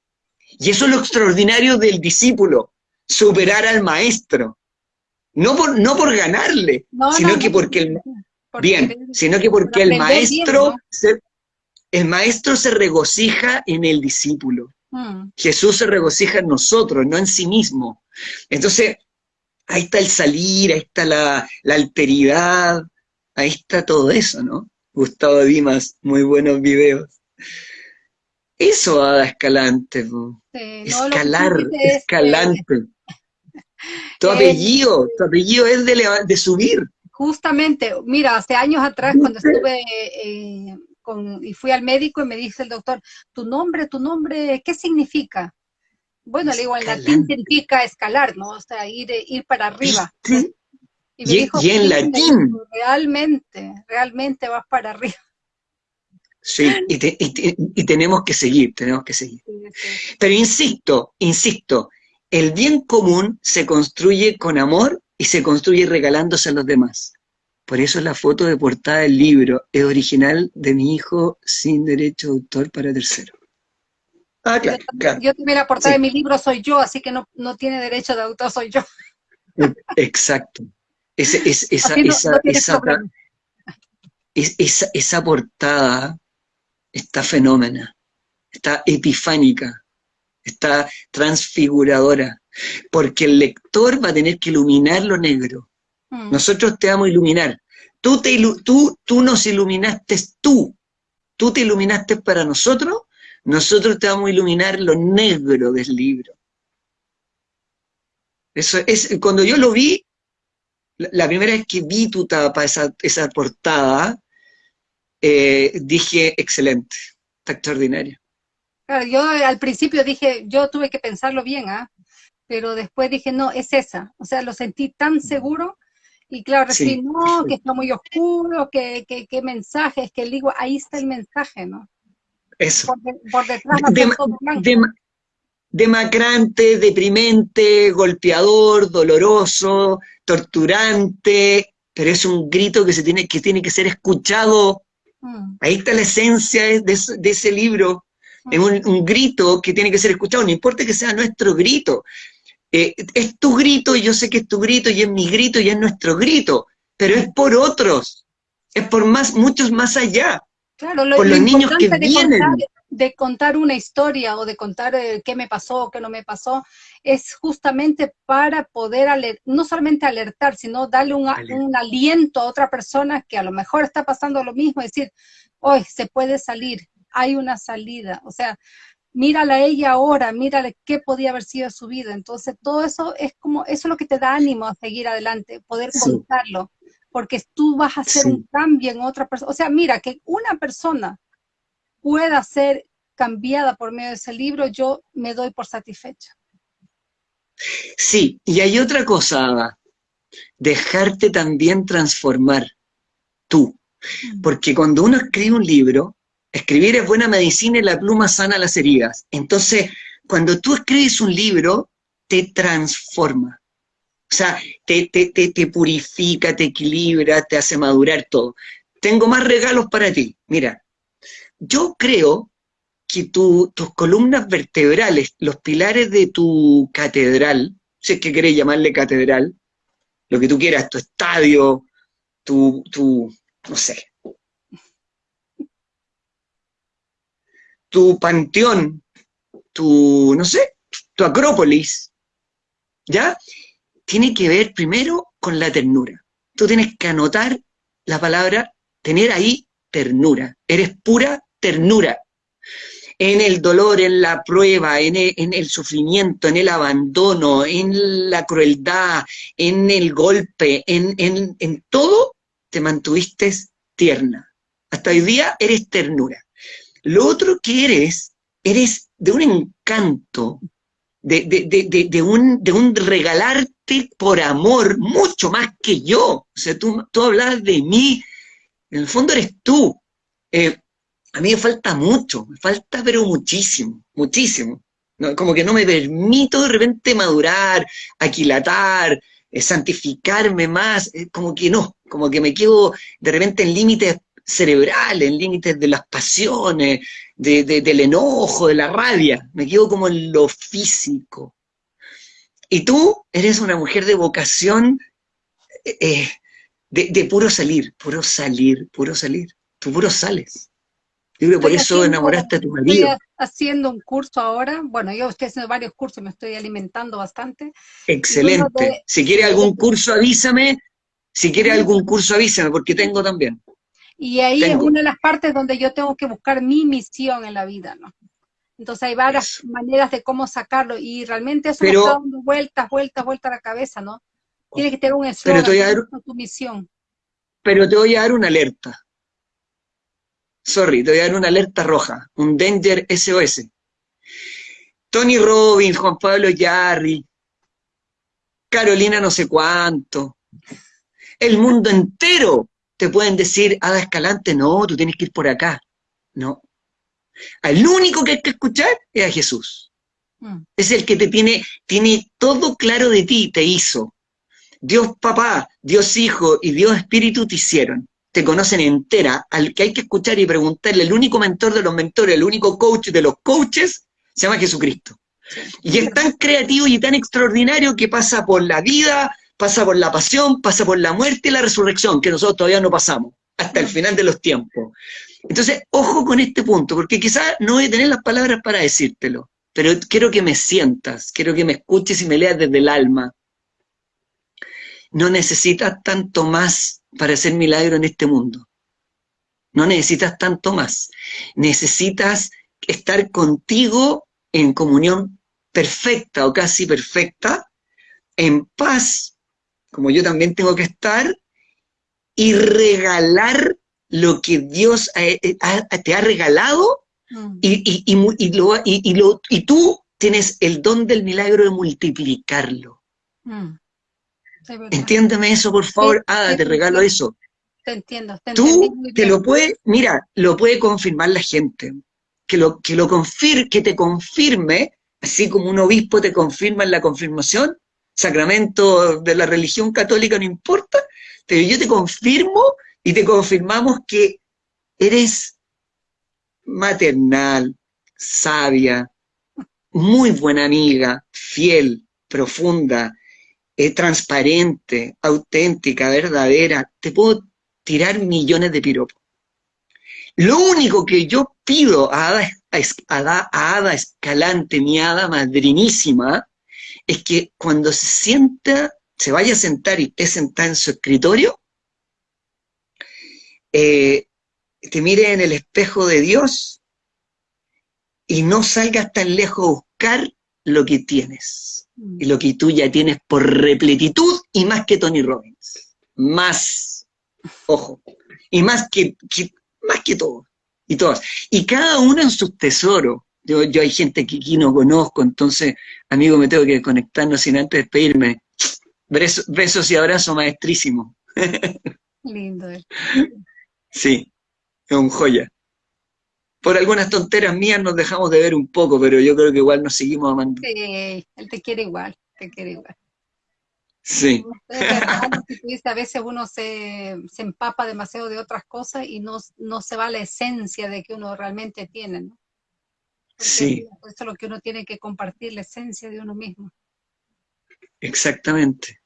Y eso es lo extraordinario del discípulo, superar al maestro. No por, no por ganarle, sino que porque el, Bien, sino que porque el maestro, se, el maestro se regocija en el discípulo. Mm. Jesús se regocija en nosotros, no en sí mismo. Entonces, ahí está el salir, ahí está la, alteridad, ahí está todo eso, ¿no? Gustavo Dimas, muy buenos videos. Eso, Ada Escalante, escalar, escalante. Tu apellido, tu apellido es de, de subir. Justamente, mira, hace años atrás cuando estuve eh, con, y fui al médico y me dice el doctor, tu nombre, tu nombre, ¿qué significa? Bueno, le digo, en latín significa escalar, ¿no? O sea, ir, ir para arriba. Y, me dijo, y en latín. Realmente, realmente vas para arriba. Sí, y, tenemos que seguir, tenemos que seguir. Pero insisto, insisto, el bien común se construye con amor y se construye regalándose a los demás. Por eso la foto de portada del libro es original de mi hijo sin derecho de autor para tercero. Ah, claro, Yo también la portada de mi libro soy yo, así que no, tiene derecho de autor, soy yo. Exacto. esa, esa portada está fenómena, está epifánica, está transfiguradora porque el lector va a tener que iluminar lo negro. Mm. Nosotros te vamos a iluminar. Tú, te tú, tú nos iluminaste tú. Tú te iluminaste para nosotros, nosotros te vamos a iluminar lo negro del libro. Eso es, cuando yo lo vi, la, primera vez que vi tu tapa, esa, esa portada, eh, dije, excelente, está extraordinario. Yo al principio dije, yo tuve que pensarlo bien, ¿ah? pero después dije, no, es esa. O sea, lo sentí tan seguro y claro, recibí, no, que está muy oscuro, que, que, que mensaje, es que digo, ahí está el mensaje, ¿no? Eso. Por, detrás de, demacrante, deprimente, golpeador, doloroso, torturante, pero es un grito que, se tiene, que tiene que ser escuchado. Mm. Ahí está la esencia de, ese libro. Es un, un, grito que tiene que ser escuchado, no importa que sea nuestro grito. Eh, es tu grito y yo sé que es tu grito y es mi grito y es nuestro grito, pero es por otros, es por más, muchos más allá. Claro, lo, por los niños que vienen de contar una historia o de contar eh, qué me pasó, qué no me pasó, es justamente para poder no solamente alertar, sino darle un, aliento a otra persona que a lo mejor está pasando lo mismo, decir, hoy se puede salir, hay una salida, o sea, mírala a ella ahora, mírale qué podía haber sido su vida. Entonces, todo eso es como, eso es lo que te da ánimo a seguir adelante, poder contarlo, porque tú vas a hacer un cambio en otra persona. O sea, mira, que una persona pueda ser cambiada por medio de ese libro, yo me doy por satisfecha. Sí, y hay otra cosa, Ada, dejarte también transformar tú. Mm. Porque cuando uno escribe un libro, escribir es buena medicina y la pluma sana las heridas. Entonces, cuando tú escribes un libro, te transforma. O sea, te, te, te, purifica, te equilibra, te hace madurar todo. Tengo más regalos para ti. Mira, yo creo que tus columnas vertebrales, los pilares de tu catedral, si es que querés llamarle catedral, lo que tú quieras, tu estadio, tu, tu no sé, tu panteón, tu, no sé, tu acrópolis, ¿ya? Tiene que ver primero con la ternura. Tú tienes que anotar la palabra, tener ahí ternura. Eres pura ternura. En el dolor, en la prueba, en el, sufrimiento, en el abandono, en la crueldad, en el golpe, en, en todo, te mantuviste tierna. Hasta hoy día eres ternura. Lo otro que eres, eres de un encanto, de, un, de un regalarte por amor mucho más que yo. O sea, tú, tú hablas de mí, en el fondo eres tú. Eh, a mí me falta mucho, me falta pero muchísimo, muchísimo. como que no me permito de repente madurar, aquilatar, eh, santificarme más, eh, como que no, como que me quedo de repente en límites cerebrales, en límites de las pasiones, del enojo, de la rabia, me quedo como en lo físico. Y tú eres una mujer de vocación de, de, puro salir, puro salir, puro salir. Tú puro sales. Yo creo que por eso enamoraste a tu marido. Estoy haciendo un curso ahora, bueno, yo estoy haciendo varios cursos, me estoy alimentando bastante. Excelente. si quiere algún curso, avísame. Si quiere algún curso, avísame, porque tengo también. Y ahí es una de las partes donde yo tengo que buscar mi misión en la vida, ¿no? Entonces hay varias maneras de cómo sacarlo, y realmente eso está dando vueltas, vueltas, vueltas a la cabeza, ¿no? Tiene que tener un eslogan, tu misión. Pero te voy a dar una alerta sorry, te voy a dar una alerta roja, un Danger SOS. Tony Robbins, Juan Pablo Yarri, Carolina no sé cuánto, el mundo entero te pueden decir, Ada Escalante, no, tú tienes que ir por acá. No. El único que hay que escuchar es a Jesús. Mm. Es el que te tiene, tiene todo claro de ti, te hizo. Dios papá, Dios hijo y Dios espíritu te hicieron te conocen entera, al que hay que escuchar y preguntarle, el único mentor de los mentores, el único coach de los coaches, se llama Jesucristo. Y es tan creativo y tan extraordinario que pasa por la vida, pasa por la pasión, pasa por la muerte y la resurrección, que nosotros todavía no pasamos, hasta el final de los tiempos. Entonces, ojo con este punto, porque quizás no voy a tener las palabras para decírtelo, pero quiero que me sientas, quiero que me escuches y me leas desde el alma. No necesitas tanto más para hacer milagro en este mundo. No necesitas tanto más. Necesitas estar contigo en comunión perfecta o casi perfecta, en paz, como yo también tengo que estar, y regalar lo que Dios te ha regalado mm. y, y, tú tienes el don del milagro de multiplicarlo. Mm. Entiéndeme eso, por favor. ah, te regalo eso. Te entiendo. Tú que lo puede, mira, lo puede confirmar la gente. Que lo, que lo confir, que te confirme así como un obispo te confirma en la confirmación, sacramento de la religión católica no importa, pero yo te confirmo y te confirmamos que eres maternal, sabia, muy buena amiga, fiel, profunda, eh, transparente, auténtica, verdadera. Te puedo tirar millones de piropos. Lo único que yo pido a Ada, a Ada Escalante, mi hada madrinísima, es que cuando se sienta, se vaya a sentar y esté sentada en su escritorio, eh, te mire en el espejo de Dios y no salgas tan lejos a buscar lo que tienes. Y lo que tú ya tienes por repletitud y más que Tony Robbins. Más. Ojo. Y más que, más que todo. Y todas. Y cada uno en sus tesoros. Yo, yo hay gente que aquí no conozco, entonces, amigo, me tengo que conectarnos sin antes despedirme. Besos, besos y abrazos maestrísimo. Lindo. Sí, es un joya. Por algunas tonteras mías nos dejamos de ver un poco, pero yo creo que igual nos seguimos amando. Sí, él te quiere igual, te quiere igual. Sí. [LAUGHS] a veces uno se, empapa demasiado de otras cosas y no, no se va la esencia de que uno realmente tiene, ¿no? Sí. Eso es lo que uno tiene que compartir, la esencia de uno mismo. Exactamente.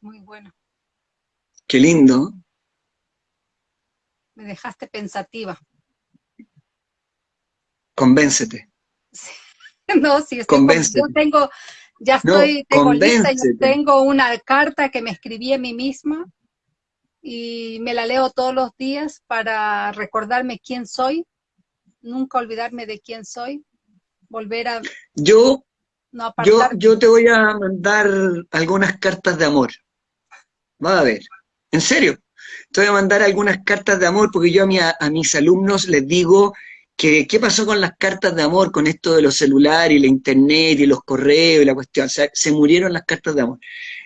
Muy bueno. Qué lindo me dejaste pensativa. Convéncete. [LAUGHS] No, sí, estoy yo tengo, ya estoy, tengo lista, tengo una carta que me escribí a mí misma y me la leo todos los días para recordarme quién soy, nunca olvidarme de quién soy, volver a... Yo, yo, yo te voy a mandar algunas cartas de amor. Va a ver, en serio, te voy a mandar algunas cartas de amor, porque yo a, a mis alumnos les digo que qué pasó con las cartas de amor, con esto de los celulares y la internet y los correos y la cuestión, o sea, se murieron las cartas de amor.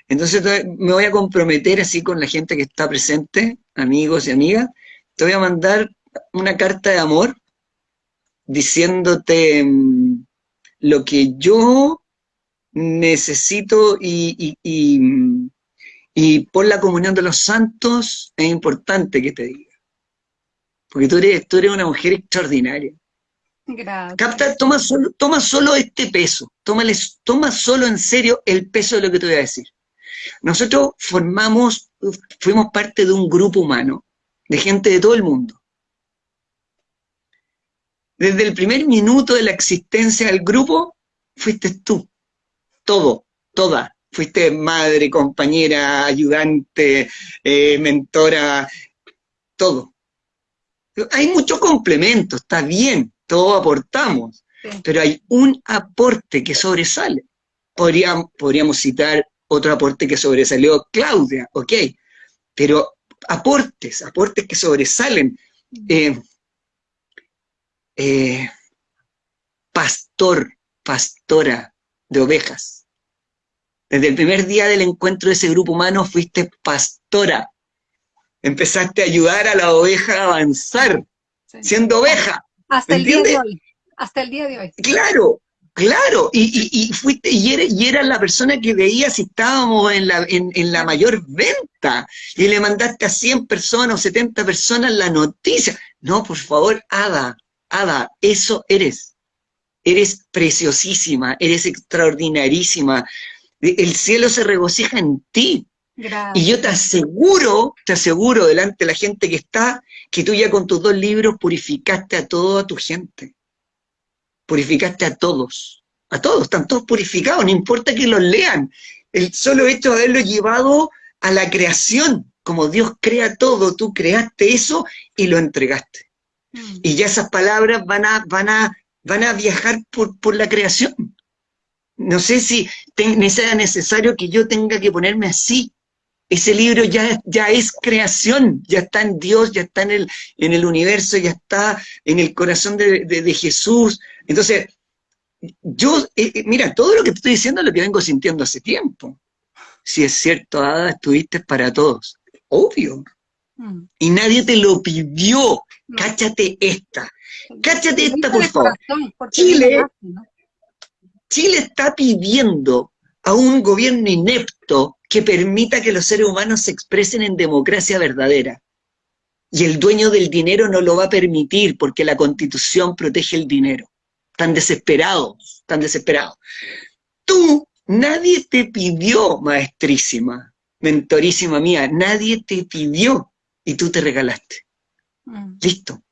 Entonces me voy a comprometer así con la gente que está presente, amigos y amigas, te voy a mandar una carta de amor diciéndote mm, lo que yo necesito y, mm, y por la comunión de los santos es importante que te diga. Porque tú eres, tú eres una mujer extraordinaria. Gracias. Capta, toma solo, toma solo este peso, toma solo en serio el peso de lo que te voy a decir. Nosotros formamos, fuimos parte de un grupo humano, de gente de todo el mundo. Desde el primer minuto de la existencia del grupo, fuiste tú, todo, toda, fuiste madre, compañera, ayudante, eh, mentora, todo. Hay mucho complemento, está bien, todos aportamos, pero hay un aporte que sobresale. Podríamos, podríamos citar otro aporte que sobresalió Claudia, ok, pero aportes, aportes que sobresalen. Eh, eh, pastor, pastora de ovejas, desde el primer día del encuentro de ese grupo humano fuiste pastora. Empezaste a ayudar a la oveja a avanzar, siendo oveja. Hasta el día de hoy. Hasta el día de hoy. Claro, claro. Y, fuiste, y eras, la persona que veía si estábamos en la, en, la mayor venta. Y le mandaste a 100 personas o 70 personas la noticia. No, por favor, Ada, Ada, eso eres. Eres preciosísima, eres extraordinarísima el cielo se regocija en ti. Y yo te aseguro, te aseguro delante de la gente que está, que tú ya con tus dos libros purificaste a toda tu gente. Purificaste a todos. A todos, están todos purificados, no importa que los lean. El solo hecho de haberlo llevado a la creación, como Dios crea todo, tú creaste eso y lo entregaste. Y ya esas palabras van a, van a, van a viajar por, por la creación no sé si sea necesario que yo tenga que ponerme así. Ese libro ya, ya es creación, ya está en Dios, ya está en el, en el universo, ya está en el corazón de, Jesús. Entonces, yo, eh, eh, mira, todo lo que te estoy diciendo es lo que vengo sintiendo hace tiempo. Si es cierto, Ada, estuviste para todos. Obvio. Mm. Y nadie te lo pidió. Cáchate esta. Cáchate esta, por favor. Chile, Chile está pidiendo a un gobierno inepto que permita que los seres humanos se expresen en democracia verdadera. Y el dueño del dinero no lo va a permitir porque la constitución protege el dinero. Tan desesperados, tan desesperados. Tú, nadie te pidió, maestrísima, mentorísima mía, nadie te pidió y tú te regalaste. Mm. Listo.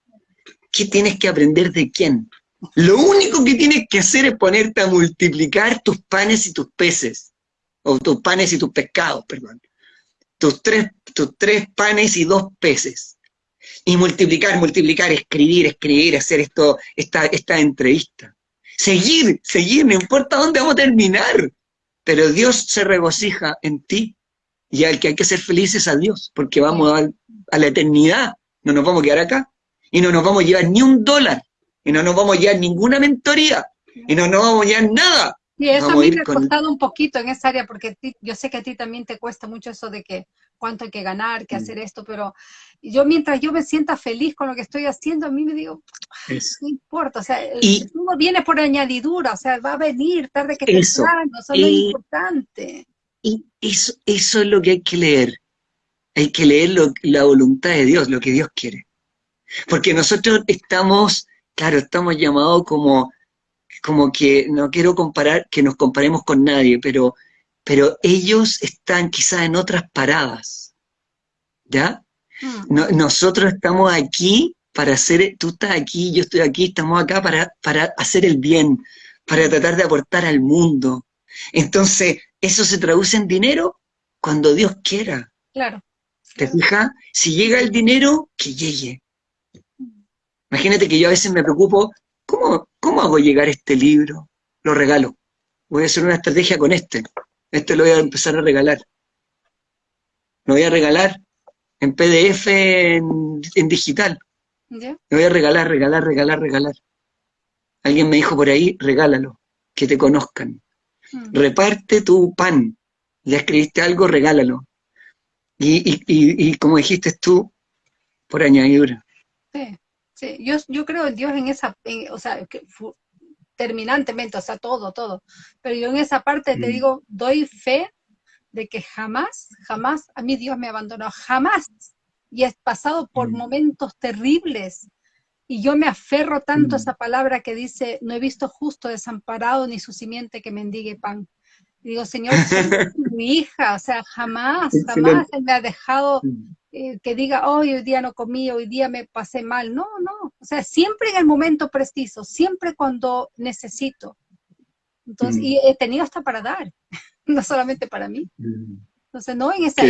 ¿Qué tienes que aprender de quién? Lo único que tienes que hacer es ponerte a multiplicar tus panes y tus peces o tus panes y tus pescados, perdón, tus tres, tus tres panes y dos peces, y multiplicar, multiplicar, escribir, escribir, hacer esto, esta, esta entrevista. Seguir, seguir, no importa dónde vamos a terminar, pero Dios se regocija en ti, y al que hay que ser felices a Dios, porque vamos a, a la eternidad, no nos vamos a quedar acá, y no nos vamos a llevar ni un dólar, y no nos vamos a llevar ninguna mentoría, y no nos vamos a llevar nada, y eso a mí me ha costado un poquito en esa área, porque yo sé que a ti también te cuesta mucho eso de que cuánto hay que ganar, que mm. hacer esto, pero yo mientras yo me sienta feliz con lo que estoy haciendo, a mí me digo, no importa, o sea, y, uno viene por añadidura, o sea, va a venir tarde que temprano, eso es lo importante. Y eso, eso es lo que hay que leer, hay que leer la voluntad de Dios, lo que Dios quiere. Porque nosotros estamos, claro, estamos llamados como como que no quiero comparar, que nos comparemos con nadie, pero, pero ellos están quizás en otras paradas, ¿ya? Mm. nosotros estamos aquí para hacer, tú estás aquí, yo estoy aquí, estamos acá para, para hacer el bien, para tratar de aportar al mundo. Entonces, eso se traduce en dinero cuando Dios quiera. Claro. ¿Te fijas? Si llega el dinero, que llegue. Imagínate que yo a veces me preocupo ¿Cómo, ¿Cómo hago llegar este libro? Lo regalo. Voy a hacer una estrategia con este. Este lo voy a empezar a regalar. Lo voy a regalar en PDF, en, digital. Lo voy a regalar, regalar, regalar, regalar. Alguien me dijo por ahí, regálalo, que te conozcan. Mm. Reparte tu pan. Ya escribiste algo, regálalo. Y, y, y, y como dijiste tú, por añadidura. Sí. Sí, yo, yo creo en Dios en esa, o sea, que, terminantemente, o sea, todo, todo. Pero yo en esa parte te mm. digo, doy fe de que jamás, jamás a mí Dios me abandonó, jamás. Y he pasado por mm. momentos terribles. Y yo me aferro tanto a mm. esa palabra que dice, no he visto justo desamparado ni su simiente que mendigue pan. Digo, Señor, mi [LAUGHS] hija, o sea, jamás, jamás Él me ha dejado eh, que diga, hoy día no comí, hoy día me pasé mal. No, no. O sea, siempre en el momento preciso, siempre cuando necesito. Entonces, mm. y he tenido hasta para dar, [LAUGHS] no solamente para mí. Mm. Entonces, no, en esa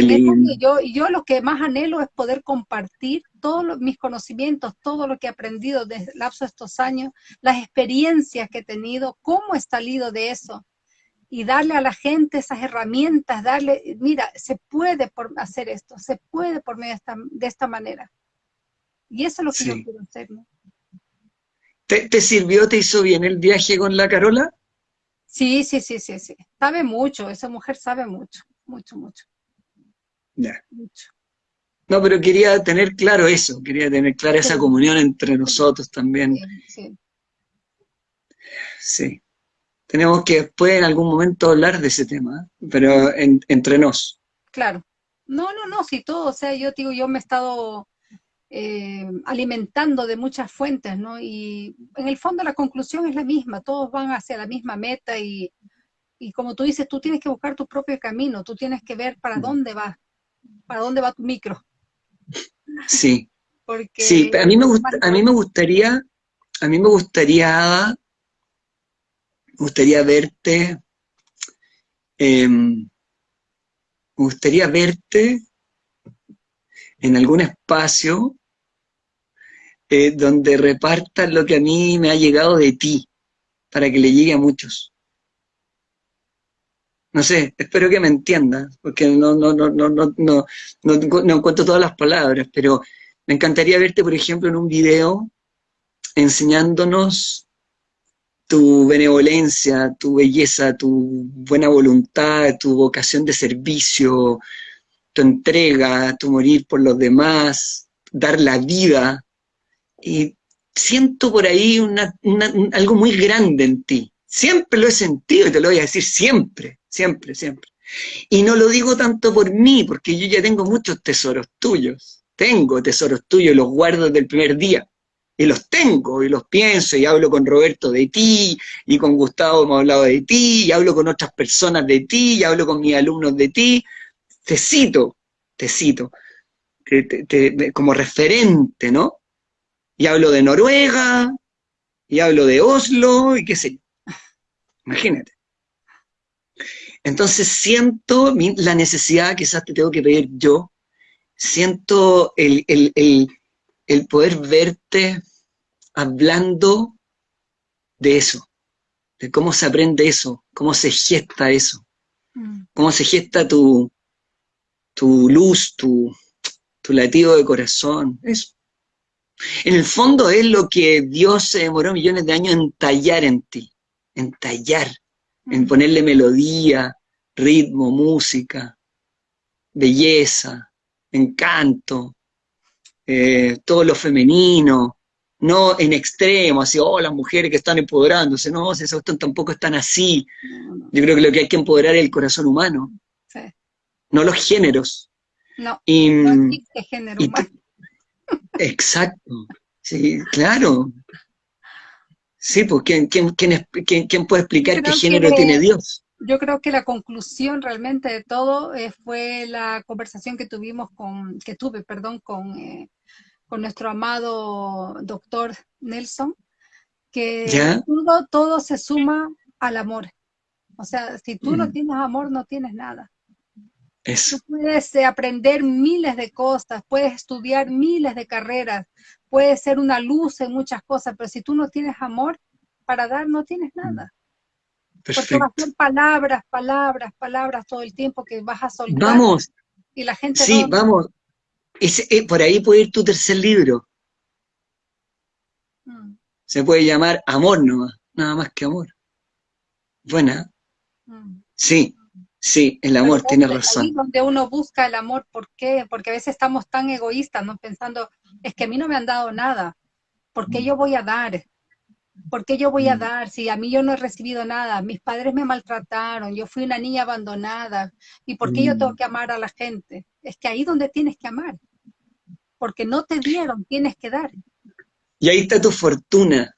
yo, yo lo que más anhelo es poder compartir todos mis conocimientos, todo lo que he aprendido desde el lapso de estos años, las experiencias que he tenido, cómo he salido de eso, y darle a la gente esas herramientas, darle, mira, se puede por hacer esto, se puede por medio de esta, de esta manera. Y eso es lo que yo quiero hacer. ¿Te, sirvió, te hizo bien el viaje con la Carola? Sí, sí, sí, sí, sí. Sabe mucho, esa mujer sabe mucho, mucho, mucho. Ya. Mucho. No, pero quería tener claro eso, quería tener clara esa comunión entre nosotros también. Sí, sí. Sí tenemos que después en algún momento hablar de ese tema, pero entre nos. Claro. No, no, no, si todo, o sea, yo digo, yo me he estado eh, alimentando de muchas fuentes, ¿no? Y en el fondo la conclusión es la misma, todos van hacia la misma meta y, y como tú dices, tú tienes que buscar tu propio camino, tú tienes que ver para dónde vas, para dónde va tu micro. Sí. [LAUGHS] Porque sí, a mí me gusta, a mí me gustaría, a mí me gustaría, gustaría verte, me gustaría verte en algún espacio eh, donde repartas lo que a mí me ha llegado de ti, para que le llegue a muchos. No sé, espero que me entiendas, porque no, no, no, no, no, no, no encuentro todas las palabras, pero me encantaría verte, por ejemplo, en un video enseñándonos tu benevolencia, tu belleza, tu buena voluntad, tu vocación de servicio, tu entrega, tu morir por los demás, dar la vida. Y siento por ahí algo muy grande en ti. Siempre lo he sentido y te lo voy a decir siempre, siempre, siempre. Y no lo digo tanto por mí, porque yo ya tengo muchos tesoros tuyos. Tengo tesoros tuyos, los guardo desde el primer día. Y los tengo, y los pienso, y hablo con Roberto de ti, y con Gustavo hemos hablado de ti, y hablo con otras personas de ti, y hablo con mis alumnos de ti. Te cito, te cito, como referente, ¿no? Y hablo de Noruega, y hablo de Oslo, y qué sé Imagínate. Entonces siento la necesidad, quizás te tengo que pedir yo, siento el, poder verte hablando de eso, de cómo se aprende eso, cómo se gesta eso, mm. cómo se gesta tu, tu luz, tu, tu latido de corazón, eso. En el fondo es lo que Dios se demoró millones de años en tallar en ti, en tallar, en ponerle melodía, ritmo, música, belleza, encanto, eh, todo lo femenino, no en extremo, así, oh, las mujeres que están empoderándose, no, esos tampoco están así. Yo creo que lo que hay que empoderar es el corazón humano, no los géneros. No, y, no género humano. Exacto, sí, claro. Sí, pues ¿quién, quién, quién, puede explicar qué género tiene Dios? Yo creo que la conclusión realmente de todo eh, fue la conversación que tuvimos con, que tuve, perdón, con, eh, con nuestro amado doctor Nelson, que todo, todo se suma al amor. O sea, si tú no mm. tienes amor, no tienes nada. Tú puedes eh, aprender miles de cosas, puedes estudiar miles de carreras, puedes ser una luz en muchas cosas, pero si tú no tienes amor para dar, no tienes mm. Nada. Porque vas a ser palabras, palabras, palabras todo el tiempo que vas a soltar. Vamos. Y la gente Sí, vamos. Eh, por ahí puede ir tu tercer libro. Mm. Se puede llamar Amor nomás, nada más que amor. Buena. Mm. Sí, Sí, el amor, tiene razón. Ahí donde uno busca el amor, ¿por qué? Porque a veces estamos tan egoístas, ¿no? Pensando, es que a mí no me han dado nada, ¿por qué mm. yo voy a dar? ¿Por qué yo voy a mm. dar si a mí yo no he recibido nada? Mis padres me maltrataron, yo fui una niña abandonada. ¿Y por qué yo tengo mm. que amar a la gente? Es que ahí donde tienes que amar. Porque no te dieron, tienes que dar. Y ahí está tu fortuna.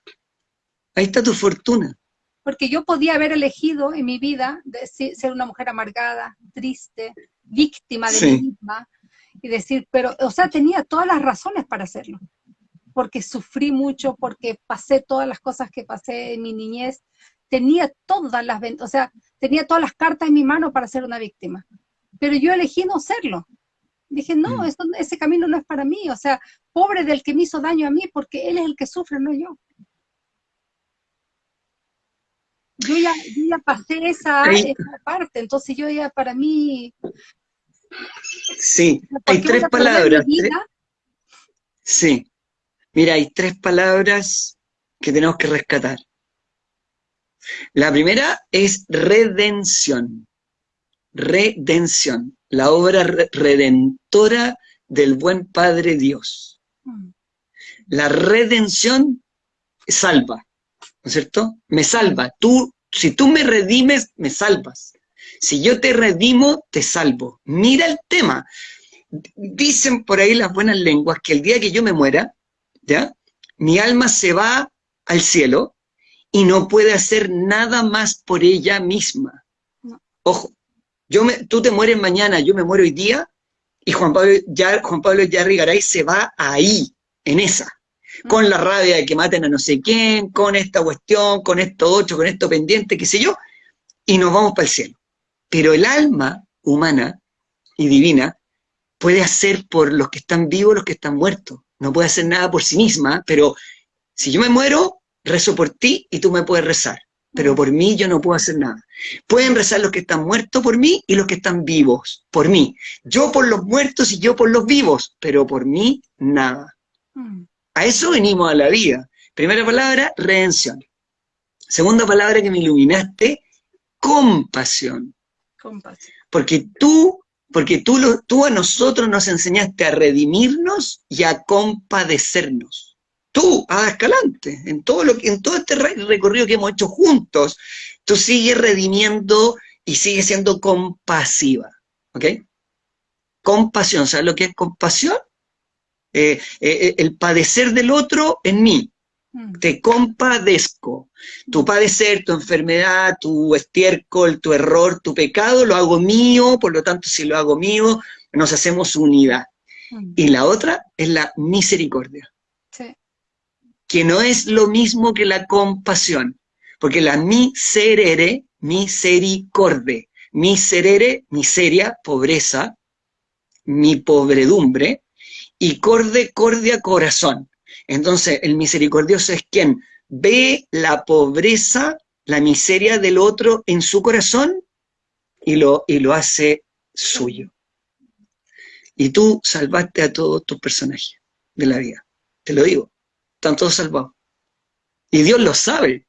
Ahí está tu fortuna porque yo podía haber elegido en mi vida ser una mujer amargada, triste, víctima de mí misma, y decir, pero, o sea, tenía todas las razones para hacerlo, porque sufrí mucho, porque pasé todas las cosas que pasé en mi niñez, tenía todas las, o sea, tenía todas las cartas en mi mano para ser una víctima, pero yo elegí no serlo. Dije, no, mm. ese camino no es para mí, o sea, pobre del que me hizo daño a mí, porque él es el que sufre, no yo. yo ya, ya pasé esa, parte, entonces yo ya para mí... Sí, hay tres palabras. Sí, mira, hay tres palabras que tenemos que rescatar. La primera es redención. Redención, la obra redentora del buen Padre Dios. Mm. La redención salva, ¿no es cierto? Me salva. Tú, si tú me redimes, me salvas. Si yo te redimo, te salvo. Mira el tema. Dicen por ahí las buenas lenguas que el día que yo me muera, ¿ya? Mi alma se va al cielo y no puede hacer nada más por ella misma. Ojo, yo me, tú te mueres mañana, yo me muero hoy día, y Juan Pablo, ya, Juan Pablo Yarrigaray se va ahí, en esa con la rabia de que maten a no sé quién, con esta cuestión, con esto otro, con esto pendiente, qué sé yo, y nos vamos para el cielo. Pero el alma humana y divina puede hacer por los que están vivos, los que están muertos. No puede hacer nada por sí misma, pero si yo me muero, rezo por ti y tú me puedes rezar. Pero por mí yo no puedo hacer nada. Pueden rezar los que están muertos por mí y los que están vivos por mí. Yo por los muertos y yo por los vivos, pero por mí nada. A eso venimos a la vida. Primera palabra, redención. Segunda palabra que me iluminaste, compasión. Compasión. Porque tú Porque tú, tú a nosotros nos enseñaste a redimirnos y a compadecernos. Tú, a Escalante, en todo, lo, en todo este recorrido que hemos hecho juntos, tú sigues redimiendo y sigues siendo compasiva. ¿Ok? Compasión, ¿sabes lo que es compasión? Eh, eh, eh, el padecer del otro en mí. Mm. Te compadezco. Tu padecer, tu enfermedad, tu estiércol, tu error, tu pecado, lo hago mío, por lo tanto, si lo hago mío, nos hacemos unidad. Mm. Y la otra es la misericordia. Que no es lo mismo que la compasión. Porque la miserere, misericorde, miserere, miseria, pobreza, mi pobredumbre, y corde, cordia, corazón. Entonces, el misericordioso es quien ve la pobreza, la miseria del otro en su corazón y lo, y lo hace suyo. Y tú salvaste a todos tus personajes de la vida. Te lo digo. Están todos salvados. Y Dios lo sabe.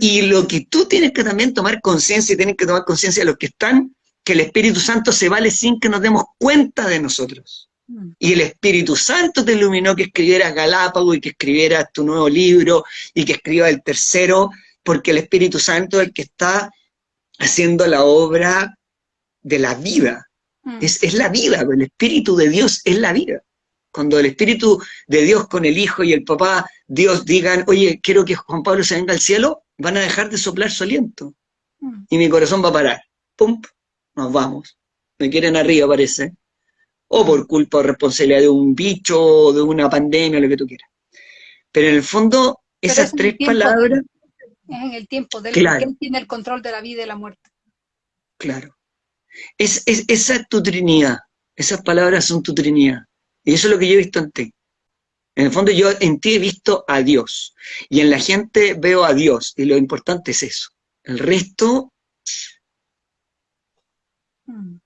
Y lo que tú tienes que también tomar conciencia y tienes que tomar conciencia de los que están, que el Espíritu Santo se vale sin que nos demos cuenta de nosotros. Y el Espíritu Santo te iluminó que escribieras Galápago y que escribieras tu nuevo libro y que escribas el tercero, porque el Espíritu Santo es el que está haciendo la obra de la vida. Mm. Es, es, la vida, el Espíritu de Dios es la vida. Cuando el Espíritu de Dios con el Hijo y el Papá, Dios digan, oye, quiero que Juan Pablo se venga al cielo, van a dejar de soplar su aliento. Mm. Y mi corazón va a parar. ¡Pum! Nos vamos. Me quieren arriba, parece o por culpa o responsabilidad de un bicho, o de una pandemia, lo que tú quieras. Pero en el fondo, esas tres palabras... Es en el tiempo del claro. que tiene el control de la vida y la muerte. Claro. Es, esa es tu trinidad. Esas palabras son tu trinidad. Y eso es lo que yo he visto en ti. En el fondo yo en ti he visto a Dios. Y en la gente veo a Dios. Y lo importante es eso. El resto... Hmm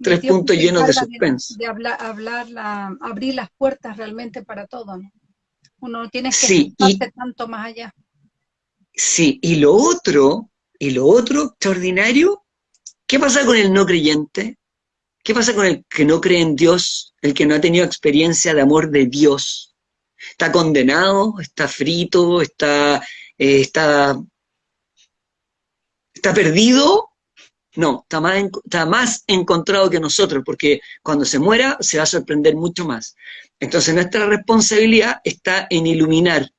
tres puntos llenos de suspense. De, hablar, abrir las puertas realmente para todo, ¿no? Uno tiene que sí, tanto más allá. Sí, y lo otro, y lo otro extraordinario, ¿qué pasa con el no creyente? ¿Qué pasa con el que no cree en Dios, el que no ha tenido experiencia de amor de Dios? ¿Está condenado? ¿Está frito? ¿Está, eh, está, está perdido? No, está más, está más encontrado que nosotros, porque cuando se muera se va a sorprender mucho más. Entonces nuestra responsabilidad está en iluminar.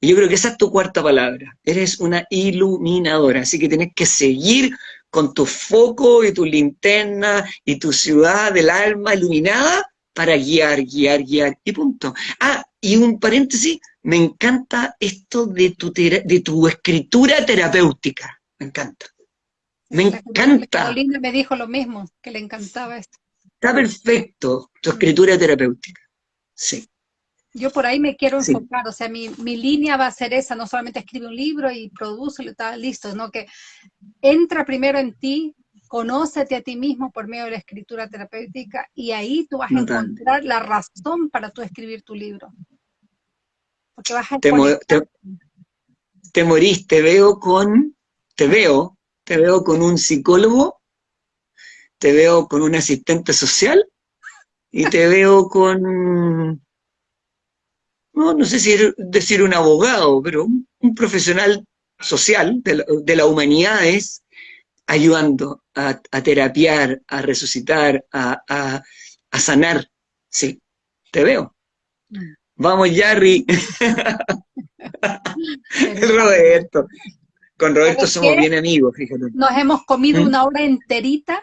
Y yo creo que esa es tu cuarta palabra. Eres una iluminadora, así que tienes que seguir con tu foco y tu linterna y tu ciudad del alma iluminada para guiar, guiar, guiar, y punto. Ah, y un paréntesis, me encanta esto de tu, de tu escritura terapéutica, me encanta. Me encanta. Carolina me dijo lo mismo, que le encantaba esto. Está perfecto, tu escritura terapéutica. Sí. Yo por ahí me quiero enfocar, o sea, mi, línea va a ser esa, no solamente escribe un libro y produce, está listo, sino que entra primero en ti, conócete a ti mismo por medio de la escritura terapéutica y ahí tú vas a encontrar la razón para tú escribir tu libro. Porque vas a te, te, te morís, te veo con, te veo te veo con un psicólogo, te veo con un asistente social y te veo con, no, no sé si decir un abogado, pero un, profesional social de, de las humanidades ayudando a, terapiar, a resucitar, a, a, sanar. Sí, te veo. Mm. Vamos, Jarry. [LAUGHS] [LAUGHS] Roberto. Con Roberto somos bien amigos, fíjate. Nos hemos comido ¿Mm? una hora enterita.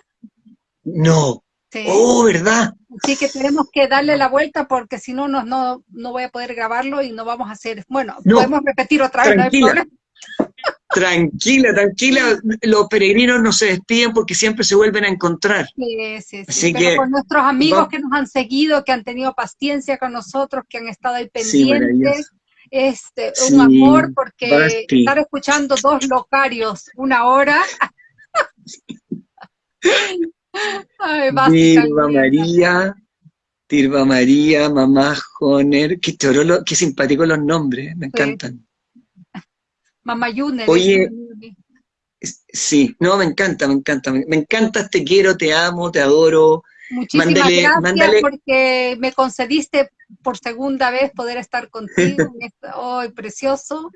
No. Oh, ¿verdad? Sí que tenemos que darle la vuelta porque si no, no, no, no voy a poder grabarlo y no vamos a hacer. Bueno, podemos repetir otra vez. Tranquila. tranquila, tranquila. Los peregrinos no se despiden porque siempre se vuelven a encontrar. Sí, sí, sí. Pero con nuestros amigos que nos han seguido, que han tenido paciencia con nosotros, que han estado ahí pendientes este, un amor, porque estar escuchando dos locarios una hora. [LAUGHS] Ay, María, Tirva María, Mamá Joner, qué, qué simpáticos los nombres, me encantan. Mamá Yuner. Oye, Sí, no, me encanta, me encanta, me, encantas, te quiero, te amo, te adoro. Muchísimas gracias porque me concediste por segunda vez poder estar contigo hoy [LAUGHS] precioso.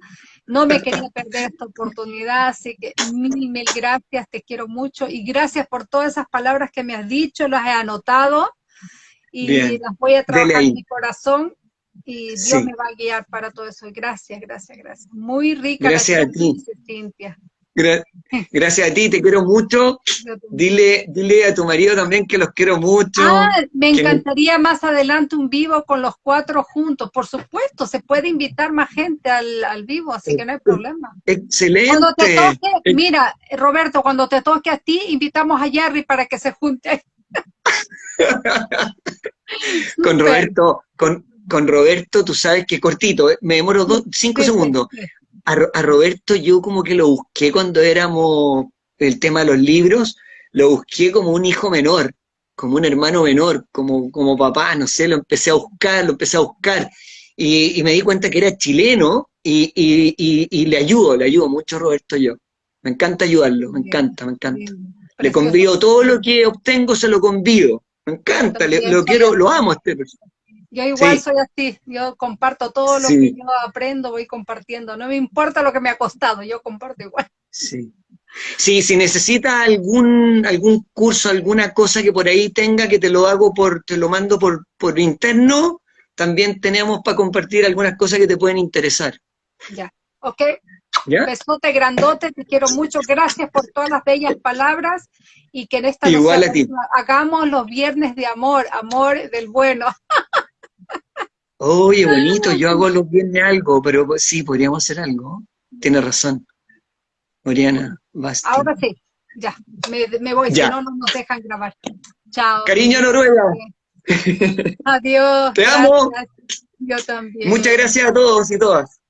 No me quería perder esta oportunidad, así que mil, mil gracias, te quiero mucho y gracias por todas esas palabras que me has dicho, las he anotado y las voy a trabajar en mi corazón y Dios me va a guiar para todo eso. Gracias, gracias, gracias. Muy rica gracias a ti. Cintia. Gracias a ti, te quiero mucho. Dile, dile a tu marido también que los quiero mucho. Ah, me encantaría más adelante un vivo con los cuatro juntos. Por supuesto, se puede invitar más gente al, vivo, así que no hay problema. Excelente. Cuando te toque, mira, Roberto, cuando te toque a ti, invitamos a Jerry para que se junte. [LAUGHS] con Roberto, con, con Roberto, tú sabes que cortito, ¿eh? me demoro dos, cinco segundos. A, Roberto yo como que lo busqué cuando éramos el tema de los libros, lo busqué como un hijo menor, como un hermano menor, como, como papá, no sé, lo empecé a buscar, lo empecé a buscar. Y, me di cuenta que era chileno y, y, le ayudo, le ayudo mucho a Roberto yo. Me encanta ayudarlo, me encanta, me encanta. Le convido todo lo que obtengo, se lo convido. Me encanta, lo quiero, lo amo a este persona. Yo igual soy así, yo comparto todo lo que yo aprendo, voy compartiendo. No me importa lo que me ha costado, yo comparto igual. Sí. Sí, si necesita algún, algún curso, alguna cosa que por ahí tenga, que te lo hago por, te lo mando por, por interno, también tenemos para compartir algunas cosas que te pueden interesar. Ya, ok. ¿Ya? Besote grandote, te quiero mucho, gracias por todas las bellas palabras y que en esta Igual hagamos los viernes de amor, amor del bueno. [LAUGHS] Oye, bonito, yo hago los viernes algo, pero sí, podríamos hacer algo. Tienes razón. Oriana, basta. Ahora sí, ya, me, voy, si no, no nos dejan grabar. Chao. Cariño Noruega. Adiós. Te amo. Yo también. Muchas gracias a todos y todas.